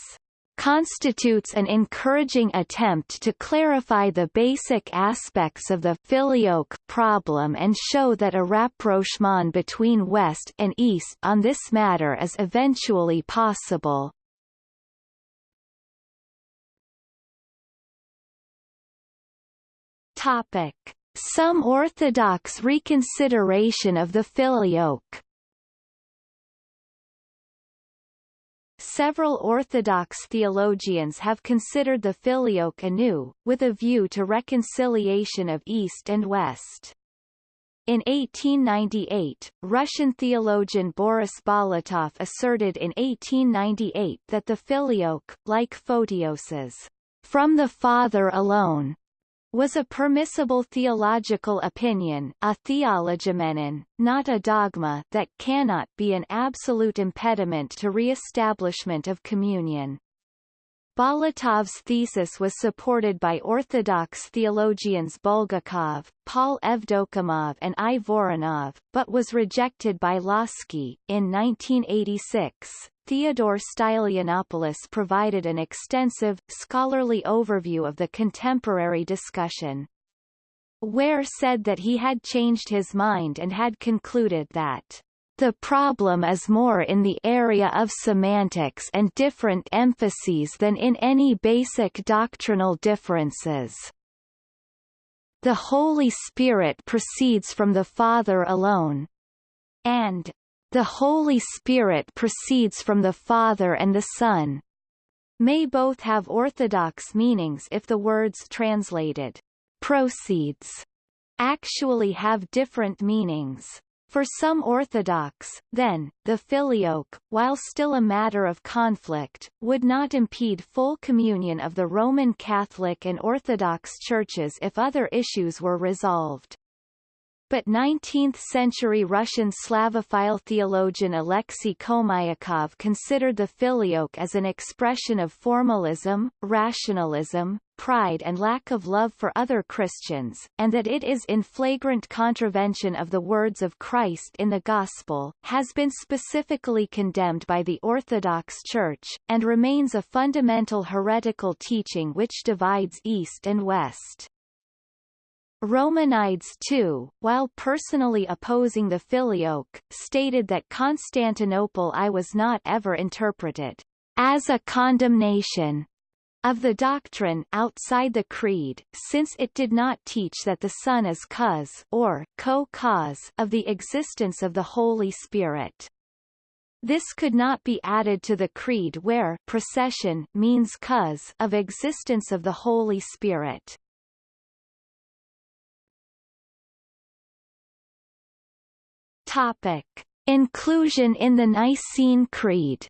S1: constitutes an encouraging attempt to clarify the basic aspects of the filioque problem and show that a rapprochement between West and East on this matter is eventually possible. Topic. Some Orthodox reconsideration of the filioque Several Orthodox theologians have considered the filioque anew, with a view to reconciliation of East and West. In 1898, Russian theologian Boris Bolotov asserted in 1898 that the filioque, like Photios's, from the Father alone, was a permissible theological opinion a theologoumenon, not a dogma that cannot be an absolute impediment to re-establishment of communion. Bolotov's thesis was supported by Orthodox theologians Bulgakov, Paul Evdokimov and I. Voronov, but was rejected by Lossky. In 1986, Theodore Stylianopoulos provided an extensive, scholarly overview of the contemporary discussion. Ware said that he had changed his mind and had concluded that the problem is more in the area of semantics and different emphases than in any basic doctrinal differences. The Holy Spirit proceeds from the Father alone, and the Holy Spirit proceeds from the Father and the Son may both have orthodox meanings if the words translated proceeds actually have different meanings. For some Orthodox, then, the filioque, while still a matter of conflict, would not impede full communion of the Roman Catholic and Orthodox churches if other issues were resolved. But 19th-century Russian Slavophile theologian Alexei Khomyakov considered the filioque as an expression of formalism, rationalism, pride and lack of love for other Christians, and that it is in flagrant contravention of the words of Christ in the Gospel, has been specifically condemned by the Orthodox Church, and remains a fundamental heretical teaching which divides East and West. Romanides too, while personally opposing the filioque, stated that Constantinople I was not ever interpreted as a condemnation of the doctrine outside the creed, since it did not teach that the Son is cause or co-cause of the existence of the Holy Spirit. This could not be added to the creed where procession means cause of existence of the Holy Spirit. Topic. Inclusion in the Nicene Creed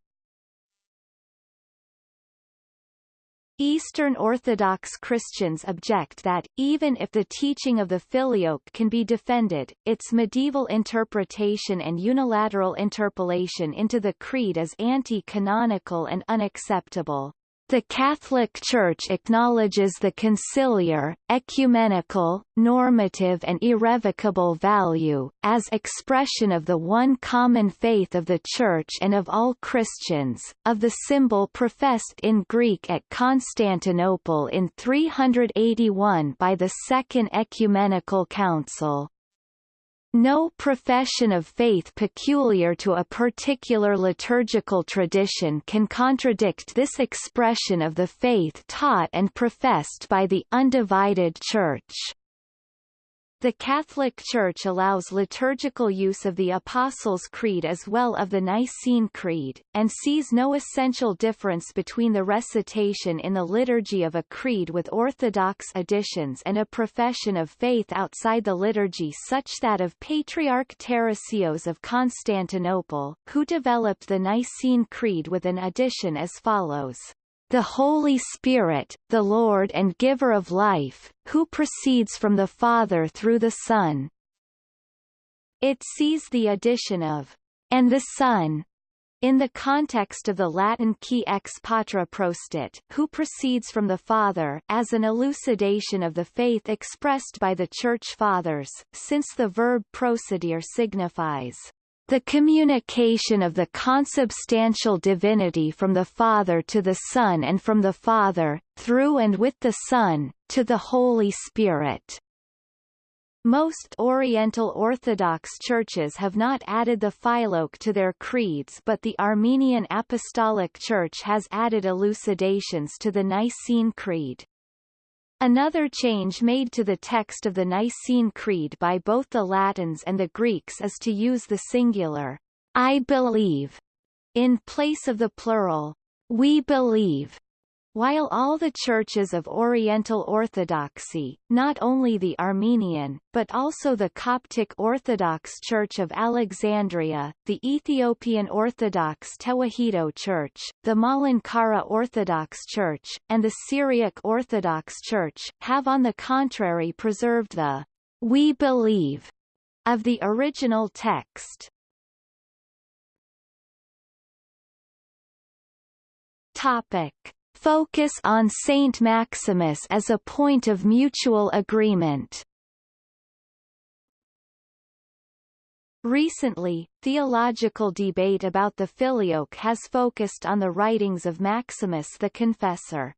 S1: Eastern Orthodox Christians object that, even if the teaching of the Filioque can be defended, its medieval interpretation and unilateral interpolation into the Creed is anti-canonical and unacceptable. The Catholic Church acknowledges the conciliar, ecumenical, normative and irrevocable value, as expression of the one common faith of the Church and of all Christians, of the symbol professed in Greek at Constantinople in 381 by the Second Ecumenical Council. No profession of faith peculiar to a particular liturgical tradition can contradict this expression of the faith taught and professed by the undivided Church. The Catholic Church allows liturgical use of the Apostles' Creed as well of the Nicene Creed, and sees no essential difference between the recitation in the liturgy of a creed with Orthodox additions and a profession of faith outside the liturgy such that of Patriarch Tarasios of Constantinople, who developed the Nicene Creed with an addition as follows the Holy Spirit, the Lord and Giver of life, who proceeds from the Father through the Son. It sees the addition of and the Son in the context of the Latin qui ex Patre procedit, who proceeds from the Father, as an elucidation of the faith expressed by the Church Fathers, since the verb procedere signifies the communication of the consubstantial divinity from the Father to the Son and from the Father, through and with the Son, to the Holy Spirit. Most Oriental Orthodox churches have not added the filioque to their creeds but the Armenian Apostolic Church has added elucidations to the Nicene Creed. Another change made to the text of the Nicene Creed by both the Latins and the Greeks is to use the singular, I believe, in place of the plural, we believe, While all the churches of Oriental Orthodoxy, not only the Armenian, but also the Coptic Orthodox Church of Alexandria, the Ethiopian Orthodox Tewahedo Church, the Malankara Orthodox Church, and the Syriac Orthodox Church, have on the contrary preserved the we believe of the original text. Topic focus on Saint Maximus as a point of mutual agreement. Recently, theological debate about the Filioque has focused on the writings of Maximus the Confessor.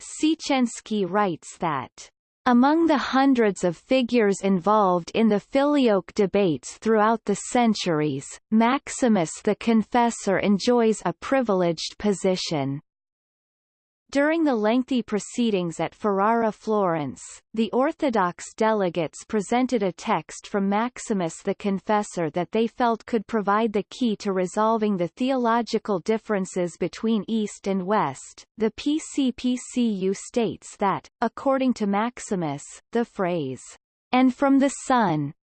S1: Siecienski writes that among the hundreds of figures involved in the Filioque debates throughout the centuries, Maximus the Confessor enjoys a privileged position. During the lengthy proceedings at Ferrara Florence, the Orthodox delegates presented a text from Maximus the Confessor that they felt could provide the key to resolving the theological differences between East and West. The PCPCU states that, according to Maximus, the phrase, and from the Son,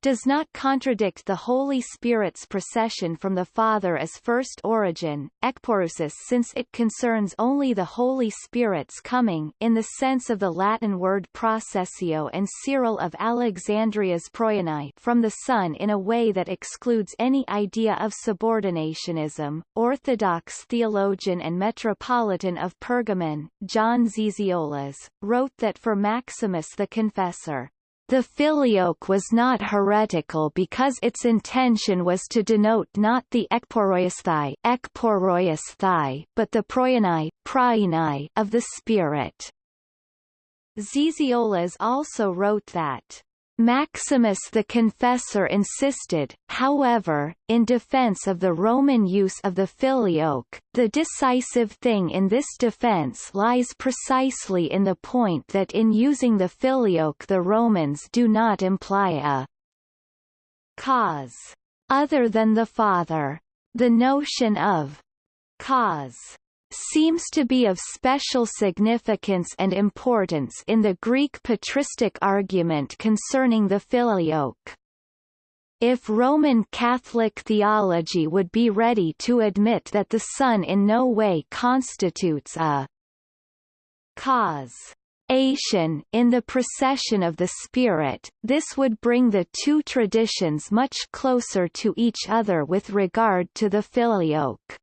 S1: does not contradict the Holy Spirit's procession from the Father as first origin, ekporeusis since it concerns only the Holy Spirit's coming in the sense of the Latin word processio and Cyril of Alexandria's proienai from the Son in a way that excludes any idea of subordinationism. Orthodox theologian and Metropolitan of Pergamon, John Zizioulas, wrote that for Maximus the Confessor, the filioque was not heretical because its intention was to denote not the ekporeuesthai, ekporeuesthai but the proienai of the spirit. Zizioulas also wrote that Maximus the Confessor insisted, however, in defense of the Roman use of the filioque, the decisive thing in this defense lies precisely in the point that in using the filioque the Romans do not imply a cause other than the Father. The notion of cause seems to be of special significance and importance in the Greek patristic argument concerning the filioque. If Roman Catholic theology would be ready to admit that the Son in no way constitutes a cause in the procession of the Spirit, this would bring the two traditions much closer to each other with regard to the filioque.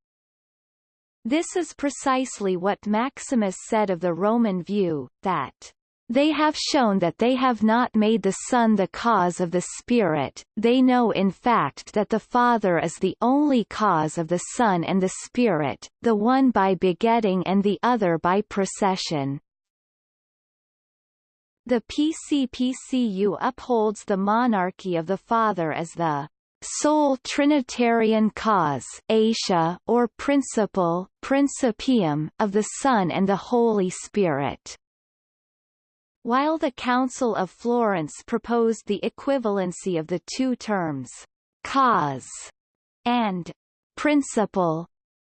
S1: This is precisely what Maximus said of the Roman view, that they have shown that they have not made the Son the cause of the Spirit, they know in fact that the Father is the only cause of the Son and the Spirit, the one by begetting and the other by procession. The PCPCU upholds the monarchy of the Father as the sole Trinitarian cause aitia or principle principium of the Son and the Holy Spirit. While the Council of Florence proposed the equivalency of the two terms cause and principle,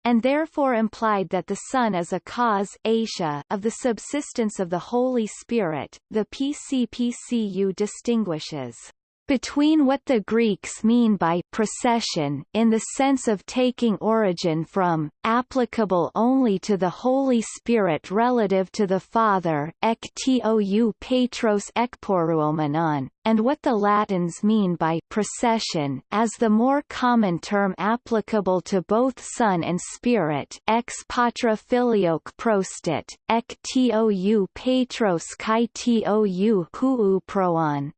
S1: and therefore implied that the Son is a cause aitia of the subsistence of the Holy Spirit, the PCPCU distinguishes between what the Greeks mean by procession in the sense of taking origin from, applicable only to the Holy Spirit relative to the Father ek tou Patros ekporeuomenon, and what the Latins mean by procession as the more common term applicable to both Son and Spirit ex Patre filioque procedit, ek tou Patros kai tou huu proon.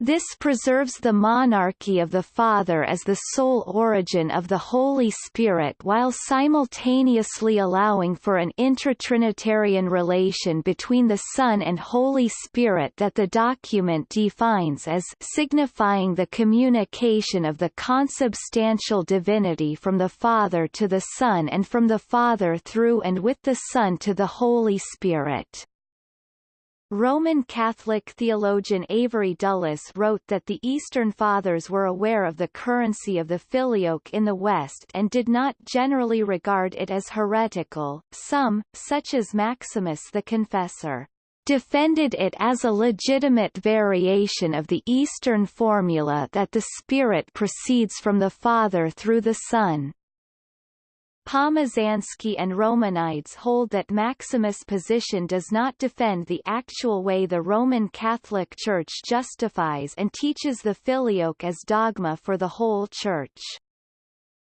S1: This preserves the monarchy of the Father as the sole origin of the Holy Spirit while simultaneously allowing for an intratrinitarian relation between the Son and Holy Spirit that the document defines as signifying the communication of the consubstantial divinity from the Father to the Son and from the Father through and with the Son to the Holy Spirit. Roman Catholic theologian Avery Dulles wrote that the Eastern Fathers were aware of the currency of the Filioque in the West and did not generally regard it as heretical. Some, such as Maximus the Confessor, defended it as a legitimate variation of the Eastern formula that the Spirit proceeds from the Father through the Son. Pomazansky and Romanides hold that Maximus' position does not defend the actual way the Roman Catholic Church justifies and teaches the Filioque as dogma for the whole Church.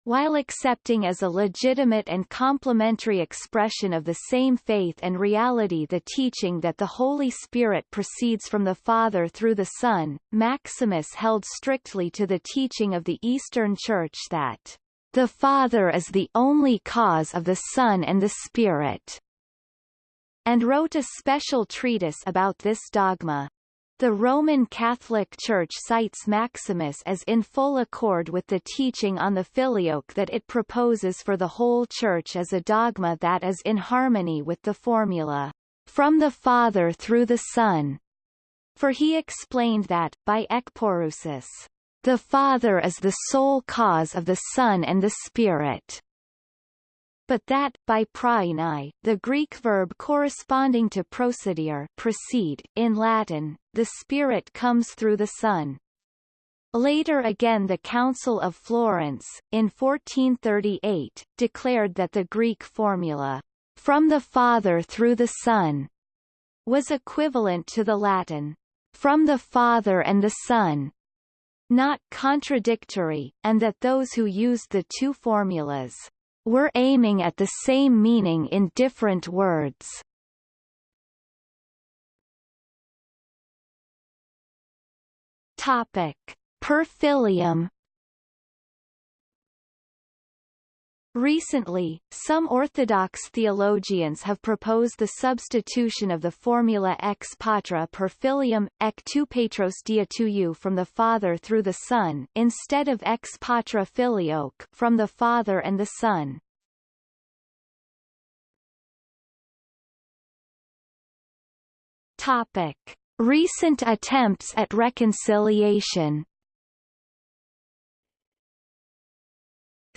S1: While accepting as a legitimate and complementary expression of the same faith and reality the teaching that the Holy Spirit proceeds from the Father through the Son, Maximus held strictly to the teaching of the Eastern Church that the Father is the only cause of the Son and the Spirit, and wrote a special treatise about this dogma. The Roman Catholic Church cites Maximus as in full accord with the teaching on the Filioque that it proposes for the whole Church as a dogma that is in harmony with the formula, from the Father through the Son. For he explained that, by ekporeusis, the Father is the sole cause of the Son and the Spirit. But that, by proienai, the Greek verb corresponding to procedere proceed, in Latin, the Spirit comes through the Son. Later again the Council of Florence, in 1438, declared that the Greek formula, from the Father through the Son, was equivalent to the Latin, from the Father and the Son, not contradictory, and that those who used the two formulas were aiming at the same meaning in different words. Topic: Per Recently, some Orthodox theologians have proposed the substitution of the formula ex Patre per filium, ek tu patros dia tu from the Father through the Son, instead of ex Patre filioque from the Father and the Son. Topic. Recent attempts at reconciliation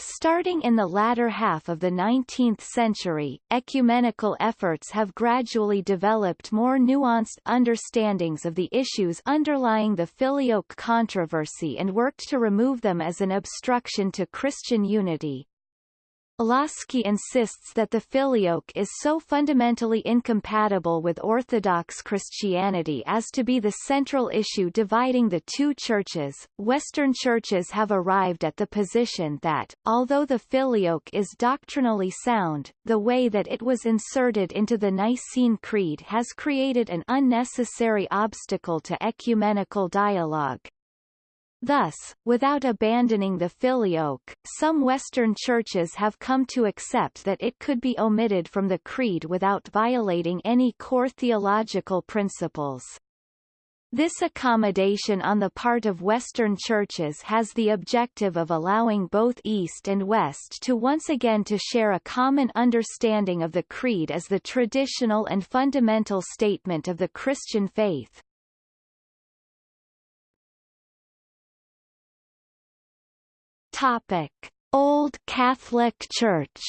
S1: Starting in the latter half of the 19th century, ecumenical efforts have gradually developed more nuanced understandings of the issues underlying the filioque controversy and worked to remove them as an obstruction to Christian unity. Lossky insists that the filioque is so fundamentally incompatible with Orthodox Christianity as to be the central issue dividing the two churches. Western churches have arrived at the position that, although the filioque is doctrinally sound, the way that it was inserted into the Nicene Creed has created an unnecessary obstacle to ecumenical dialogue. Thus, without abandoning the filioque, some Western churches have come to accept that it could be omitted from the creed without violating any core theological principles. This accommodation on the part of Western churches has the objective of allowing both East and West to once again to share a common understanding of the Creed as the traditional and fundamental statement of the Christian faith. Topic: Old Catholic Church.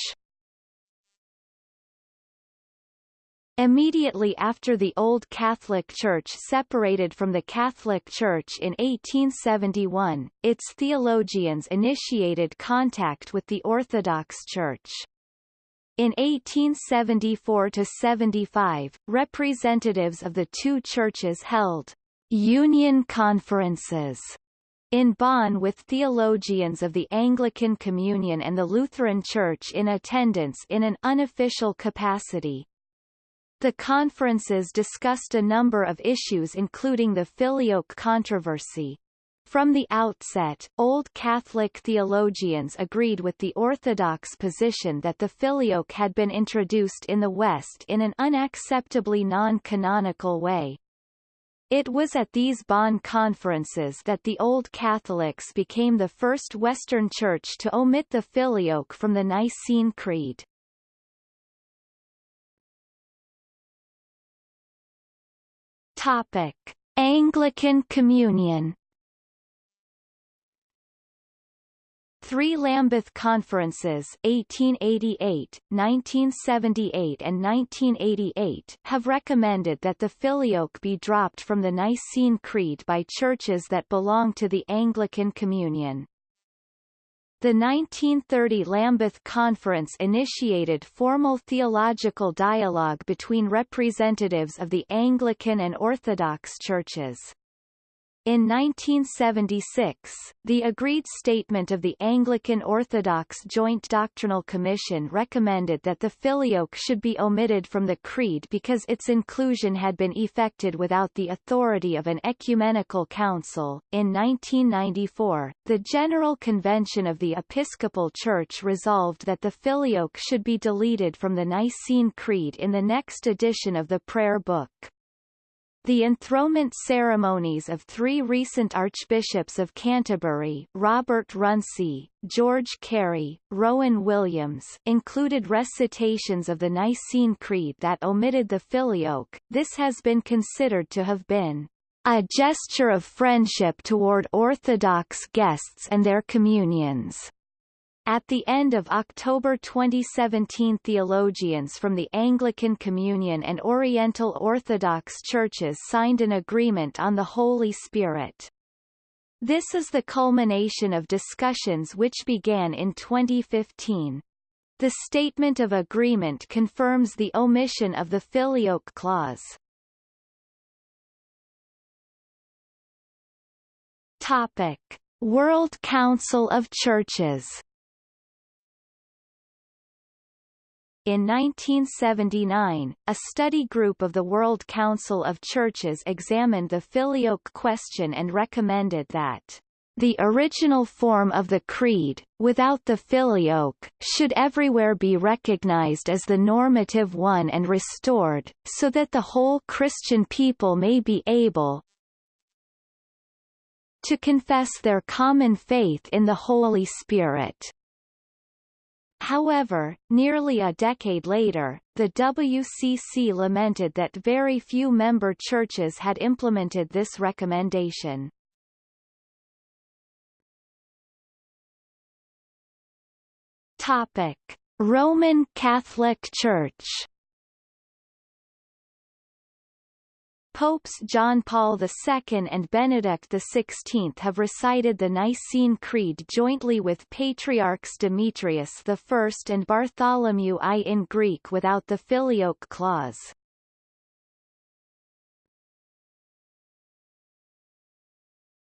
S1: Immediately after the Old Catholic Church separated from the Catholic Church in 1871, its theologians initiated contact with the Orthodox Church. In 1874–75, representatives of the two churches held «union conferences» in Bonn with theologians of the Anglican Communion and the Lutheran Church in attendance in an unofficial capacity. The conferences discussed a number of issues including the Filioque controversy. From the outset, Old Catholic theologians agreed with the Orthodox position that the Filioque had been introduced in the West in an unacceptably non-canonical way. It was at these Bonn conferences that the Old Catholics became the first Western Church to omit the Filioque from the Nicene Creed. Topic. Anglican Communion Three Lambeth Conferences 1888, 1978 and 1988 have recommended that the filioque be dropped from the Nicene Creed by churches that belong to the Anglican Communion. The 1930 Lambeth Conference initiated formal theological dialogue between representatives of the Anglican and Orthodox churches. In 1976, the agreed statement of the Anglican Orthodox Joint Doctrinal Commission recommended that the filioque should be omitted from the Creed because its inclusion had been effected without the authority of an ecumenical council. In 1994, the General Convention of the Episcopal Church resolved that the filioque should be deleted from the Nicene Creed in the next edition of the Prayer Book. The enthronement ceremonies of three recent archbishops of Canterbury Robert Runcie, George Carey, Rowan Williams included recitations of the Nicene Creed that omitted the filioque. This has been considered to have been a gesture of friendship toward Orthodox guests and their communions. At the end of October 2017 theologians from the Anglican Communion and Oriental Orthodox churches signed an agreement on the Holy Spirit. This is the culmination of discussions which began in 2015. The statement of agreement confirms the omission of the filioque clause. Topic: World Council of Churches In 1979, a study group of the World Council of Churches examined the filioque question and recommended that the original form of the Creed, without the filioque, should everywhere be recognized as the normative one and restored, so that the whole Christian people may be able to confess their common faith in the Holy Spirit. However, nearly a decade later, the WCC lamented that very few member churches had implemented this recommendation. Topic: Roman Catholic Church Popes John Paul II and Benedict XVI have recited the Nicene Creed jointly with Patriarchs Demetrius I and Bartholomew I in Greek without the Filioque clause.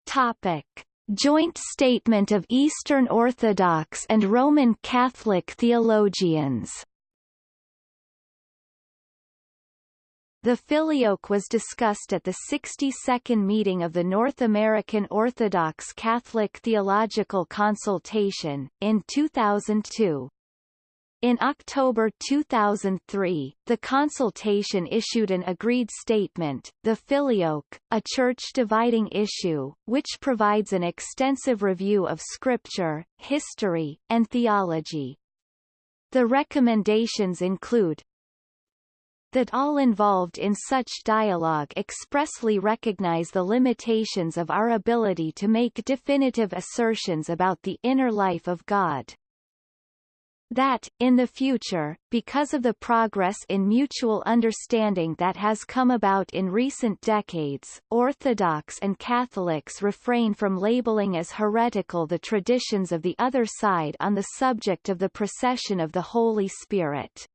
S1: Topic. Joint Statement of Eastern Orthodox and Roman Catholic Theologians The filioque was discussed at the 62nd meeting of the North American Orthodox Catholic Theological Consultation, in 2002. In October 2003, the consultation issued an agreed statement, The Filioque, a church-dividing issue, which provides an extensive review of scripture, history, and theology. The recommendations include, that all involved in such dialogue expressly recognize the limitations of our ability to make definitive assertions about the inner life of God. That, in the future, because of the progress in mutual understanding that has come about in recent decades, Orthodox and Catholics refrain from labeling as heretical the traditions of the other side on the subject of the procession of the Holy Spirit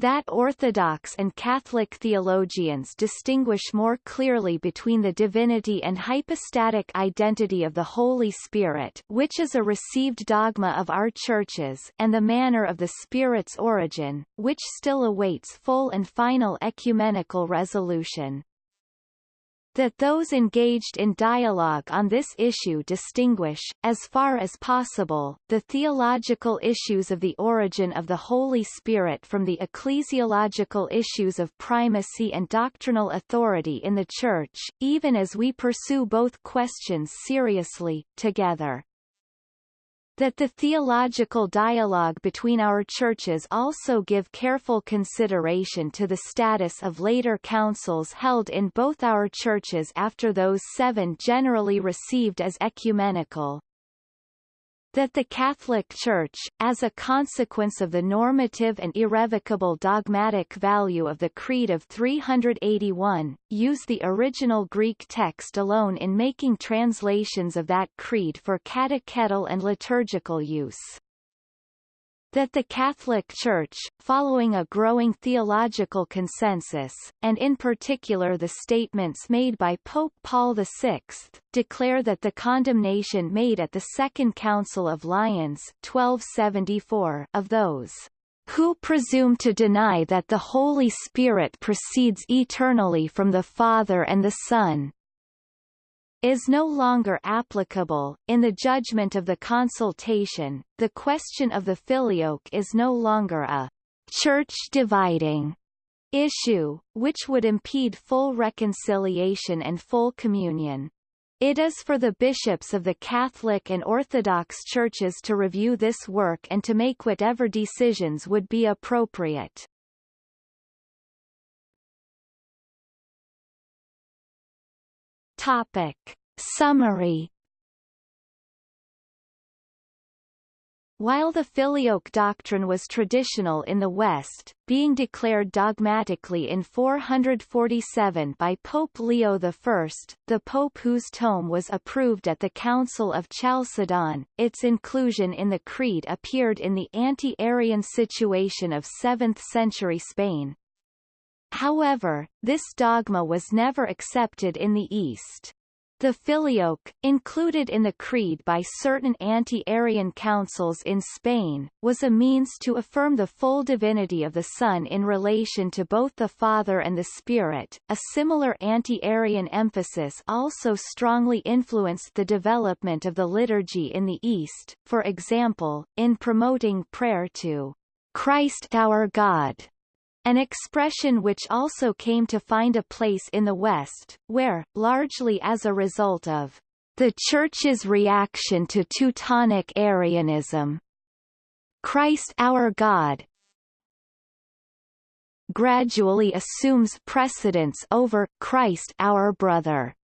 S1: that Orthodox and Catholic theologians distinguish more clearly between the divinity and hypostatic identity of the Holy Spirit which is a received dogma of our churches and the manner of the Spirit's origin, which still awaits full and final ecumenical resolution that those engaged in dialogue on this issue distinguish, as far as possible, the theological issues of the origin of the Holy Spirit from the ecclesiological issues of primacy and doctrinal authority in the Church, even as we pursue both questions seriously, together. That the theological dialogue between our churches also give careful consideration to the status of later councils held in both our churches after those seven generally received as ecumenical that the Catholic Church, as a consequence of the normative and irrevocable dogmatic value of the Creed of 381, use the original Greek text alone in making translations of that creed for catechetical and liturgical use that the Catholic Church, following a growing theological consensus, and in particular the statements made by Pope Paul VI, declare that the condemnation made at the Second Council of Lyons 1274 of those who presume to deny that the Holy Spirit proceeds eternally from the Father and the Son, is no longer applicable. In the judgment of the consultation, the question of the filioque is no longer a church dividing issue, which would impede full reconciliation and full communion. It is for the bishops of the Catholic and Orthodox churches to review this work and to make whatever decisions would be appropriate. Topic. Summary While the filioque doctrine was traditional in the West, being declared dogmatically in 447 by Pope Leo I, the pope whose tome was approved at the Council of Chalcedon, its inclusion in the Creed appeared in the anti-Arian situation of 7th-century Spain, However, this dogma was never accepted in the East. The filioque, included in the creed by certain anti-Arian councils in Spain, was a means to affirm the full divinity of the Son in relation to both the Father and the Spirit. A similar anti-Arian emphasis also strongly influenced the development of the liturgy in the East, for example, in promoting prayer to Christ our God an expression which also came to find a place in the West, where, largely as a result of the Church's reaction to Teutonic Arianism, Christ our God gradually assumes precedence over Christ our brother.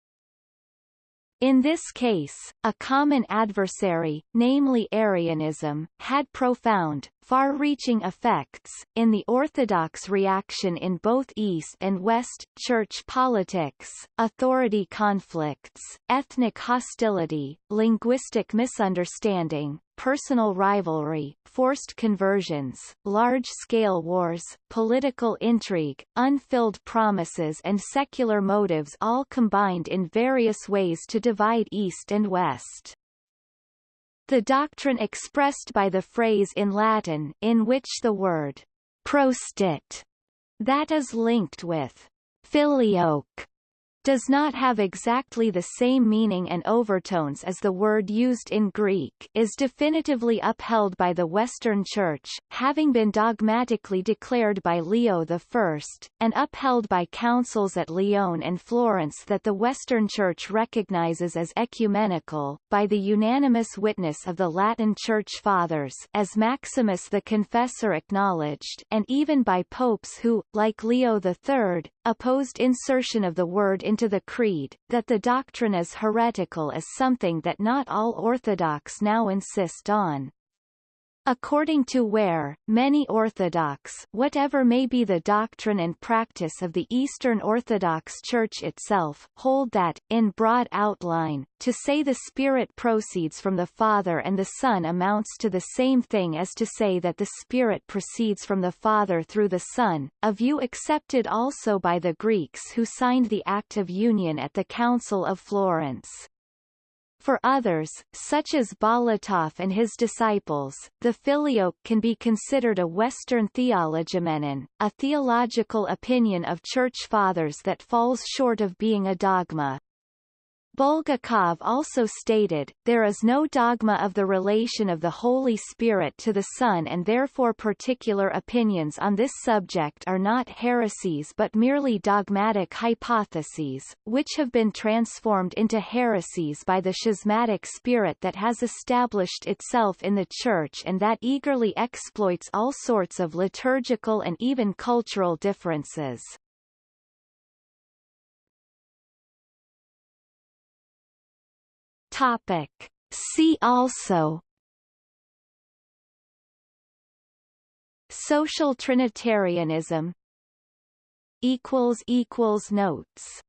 S1: In this case, a common adversary, namely Arianism, had profound, far-reaching effects, in the Orthodox reaction in both East and West, church politics, authority conflicts, ethnic hostility, linguistic misunderstanding, personal rivalry, forced conversions, large-scale wars, political intrigue, unfilled promises and secular motives all combined in various ways to divide East and West. The doctrine expressed by the phrase in Latin in which the word procedit that is linked with filioque does not have exactly the same meaning and overtones as the word used in Greek is definitively upheld by the Western Church, having been dogmatically declared by Leo I, and upheld by councils at Lyon and Florence that the Western Church recognizes as ecumenical, by the unanimous witness of the Latin Church Fathers as Maximus the Confessor acknowledged and even by popes who, like Leo III, opposed insertion of the word into the creed, that the doctrine is heretical is something that not all Orthodox now insist on. According to Ware, many Orthodox whatever may be the doctrine and practice of the Eastern Orthodox Church itself hold that, in broad outline, to say the Spirit proceeds from the Father and the Son amounts to the same thing as to say that the Spirit proceeds from the Father through the Son, a view accepted also by the Greeks who signed the Act of Union at the Council of Florence. For others, such as Bolotov and his disciples, the filioque can be considered a Western theologoumenon, a theological opinion of Church Fathers that falls short of being a dogma. Bulgakov also stated, there is no dogma of the relation of the Holy Spirit to the Son and therefore particular opinions on this subject are not heresies but merely dogmatic hypotheses, which have been transformed into heresies by the schismatic spirit that has established itself in the Church and that eagerly exploits all sorts of liturgical and even cultural differences. Topic. See also. Social Trinitarianism. Notes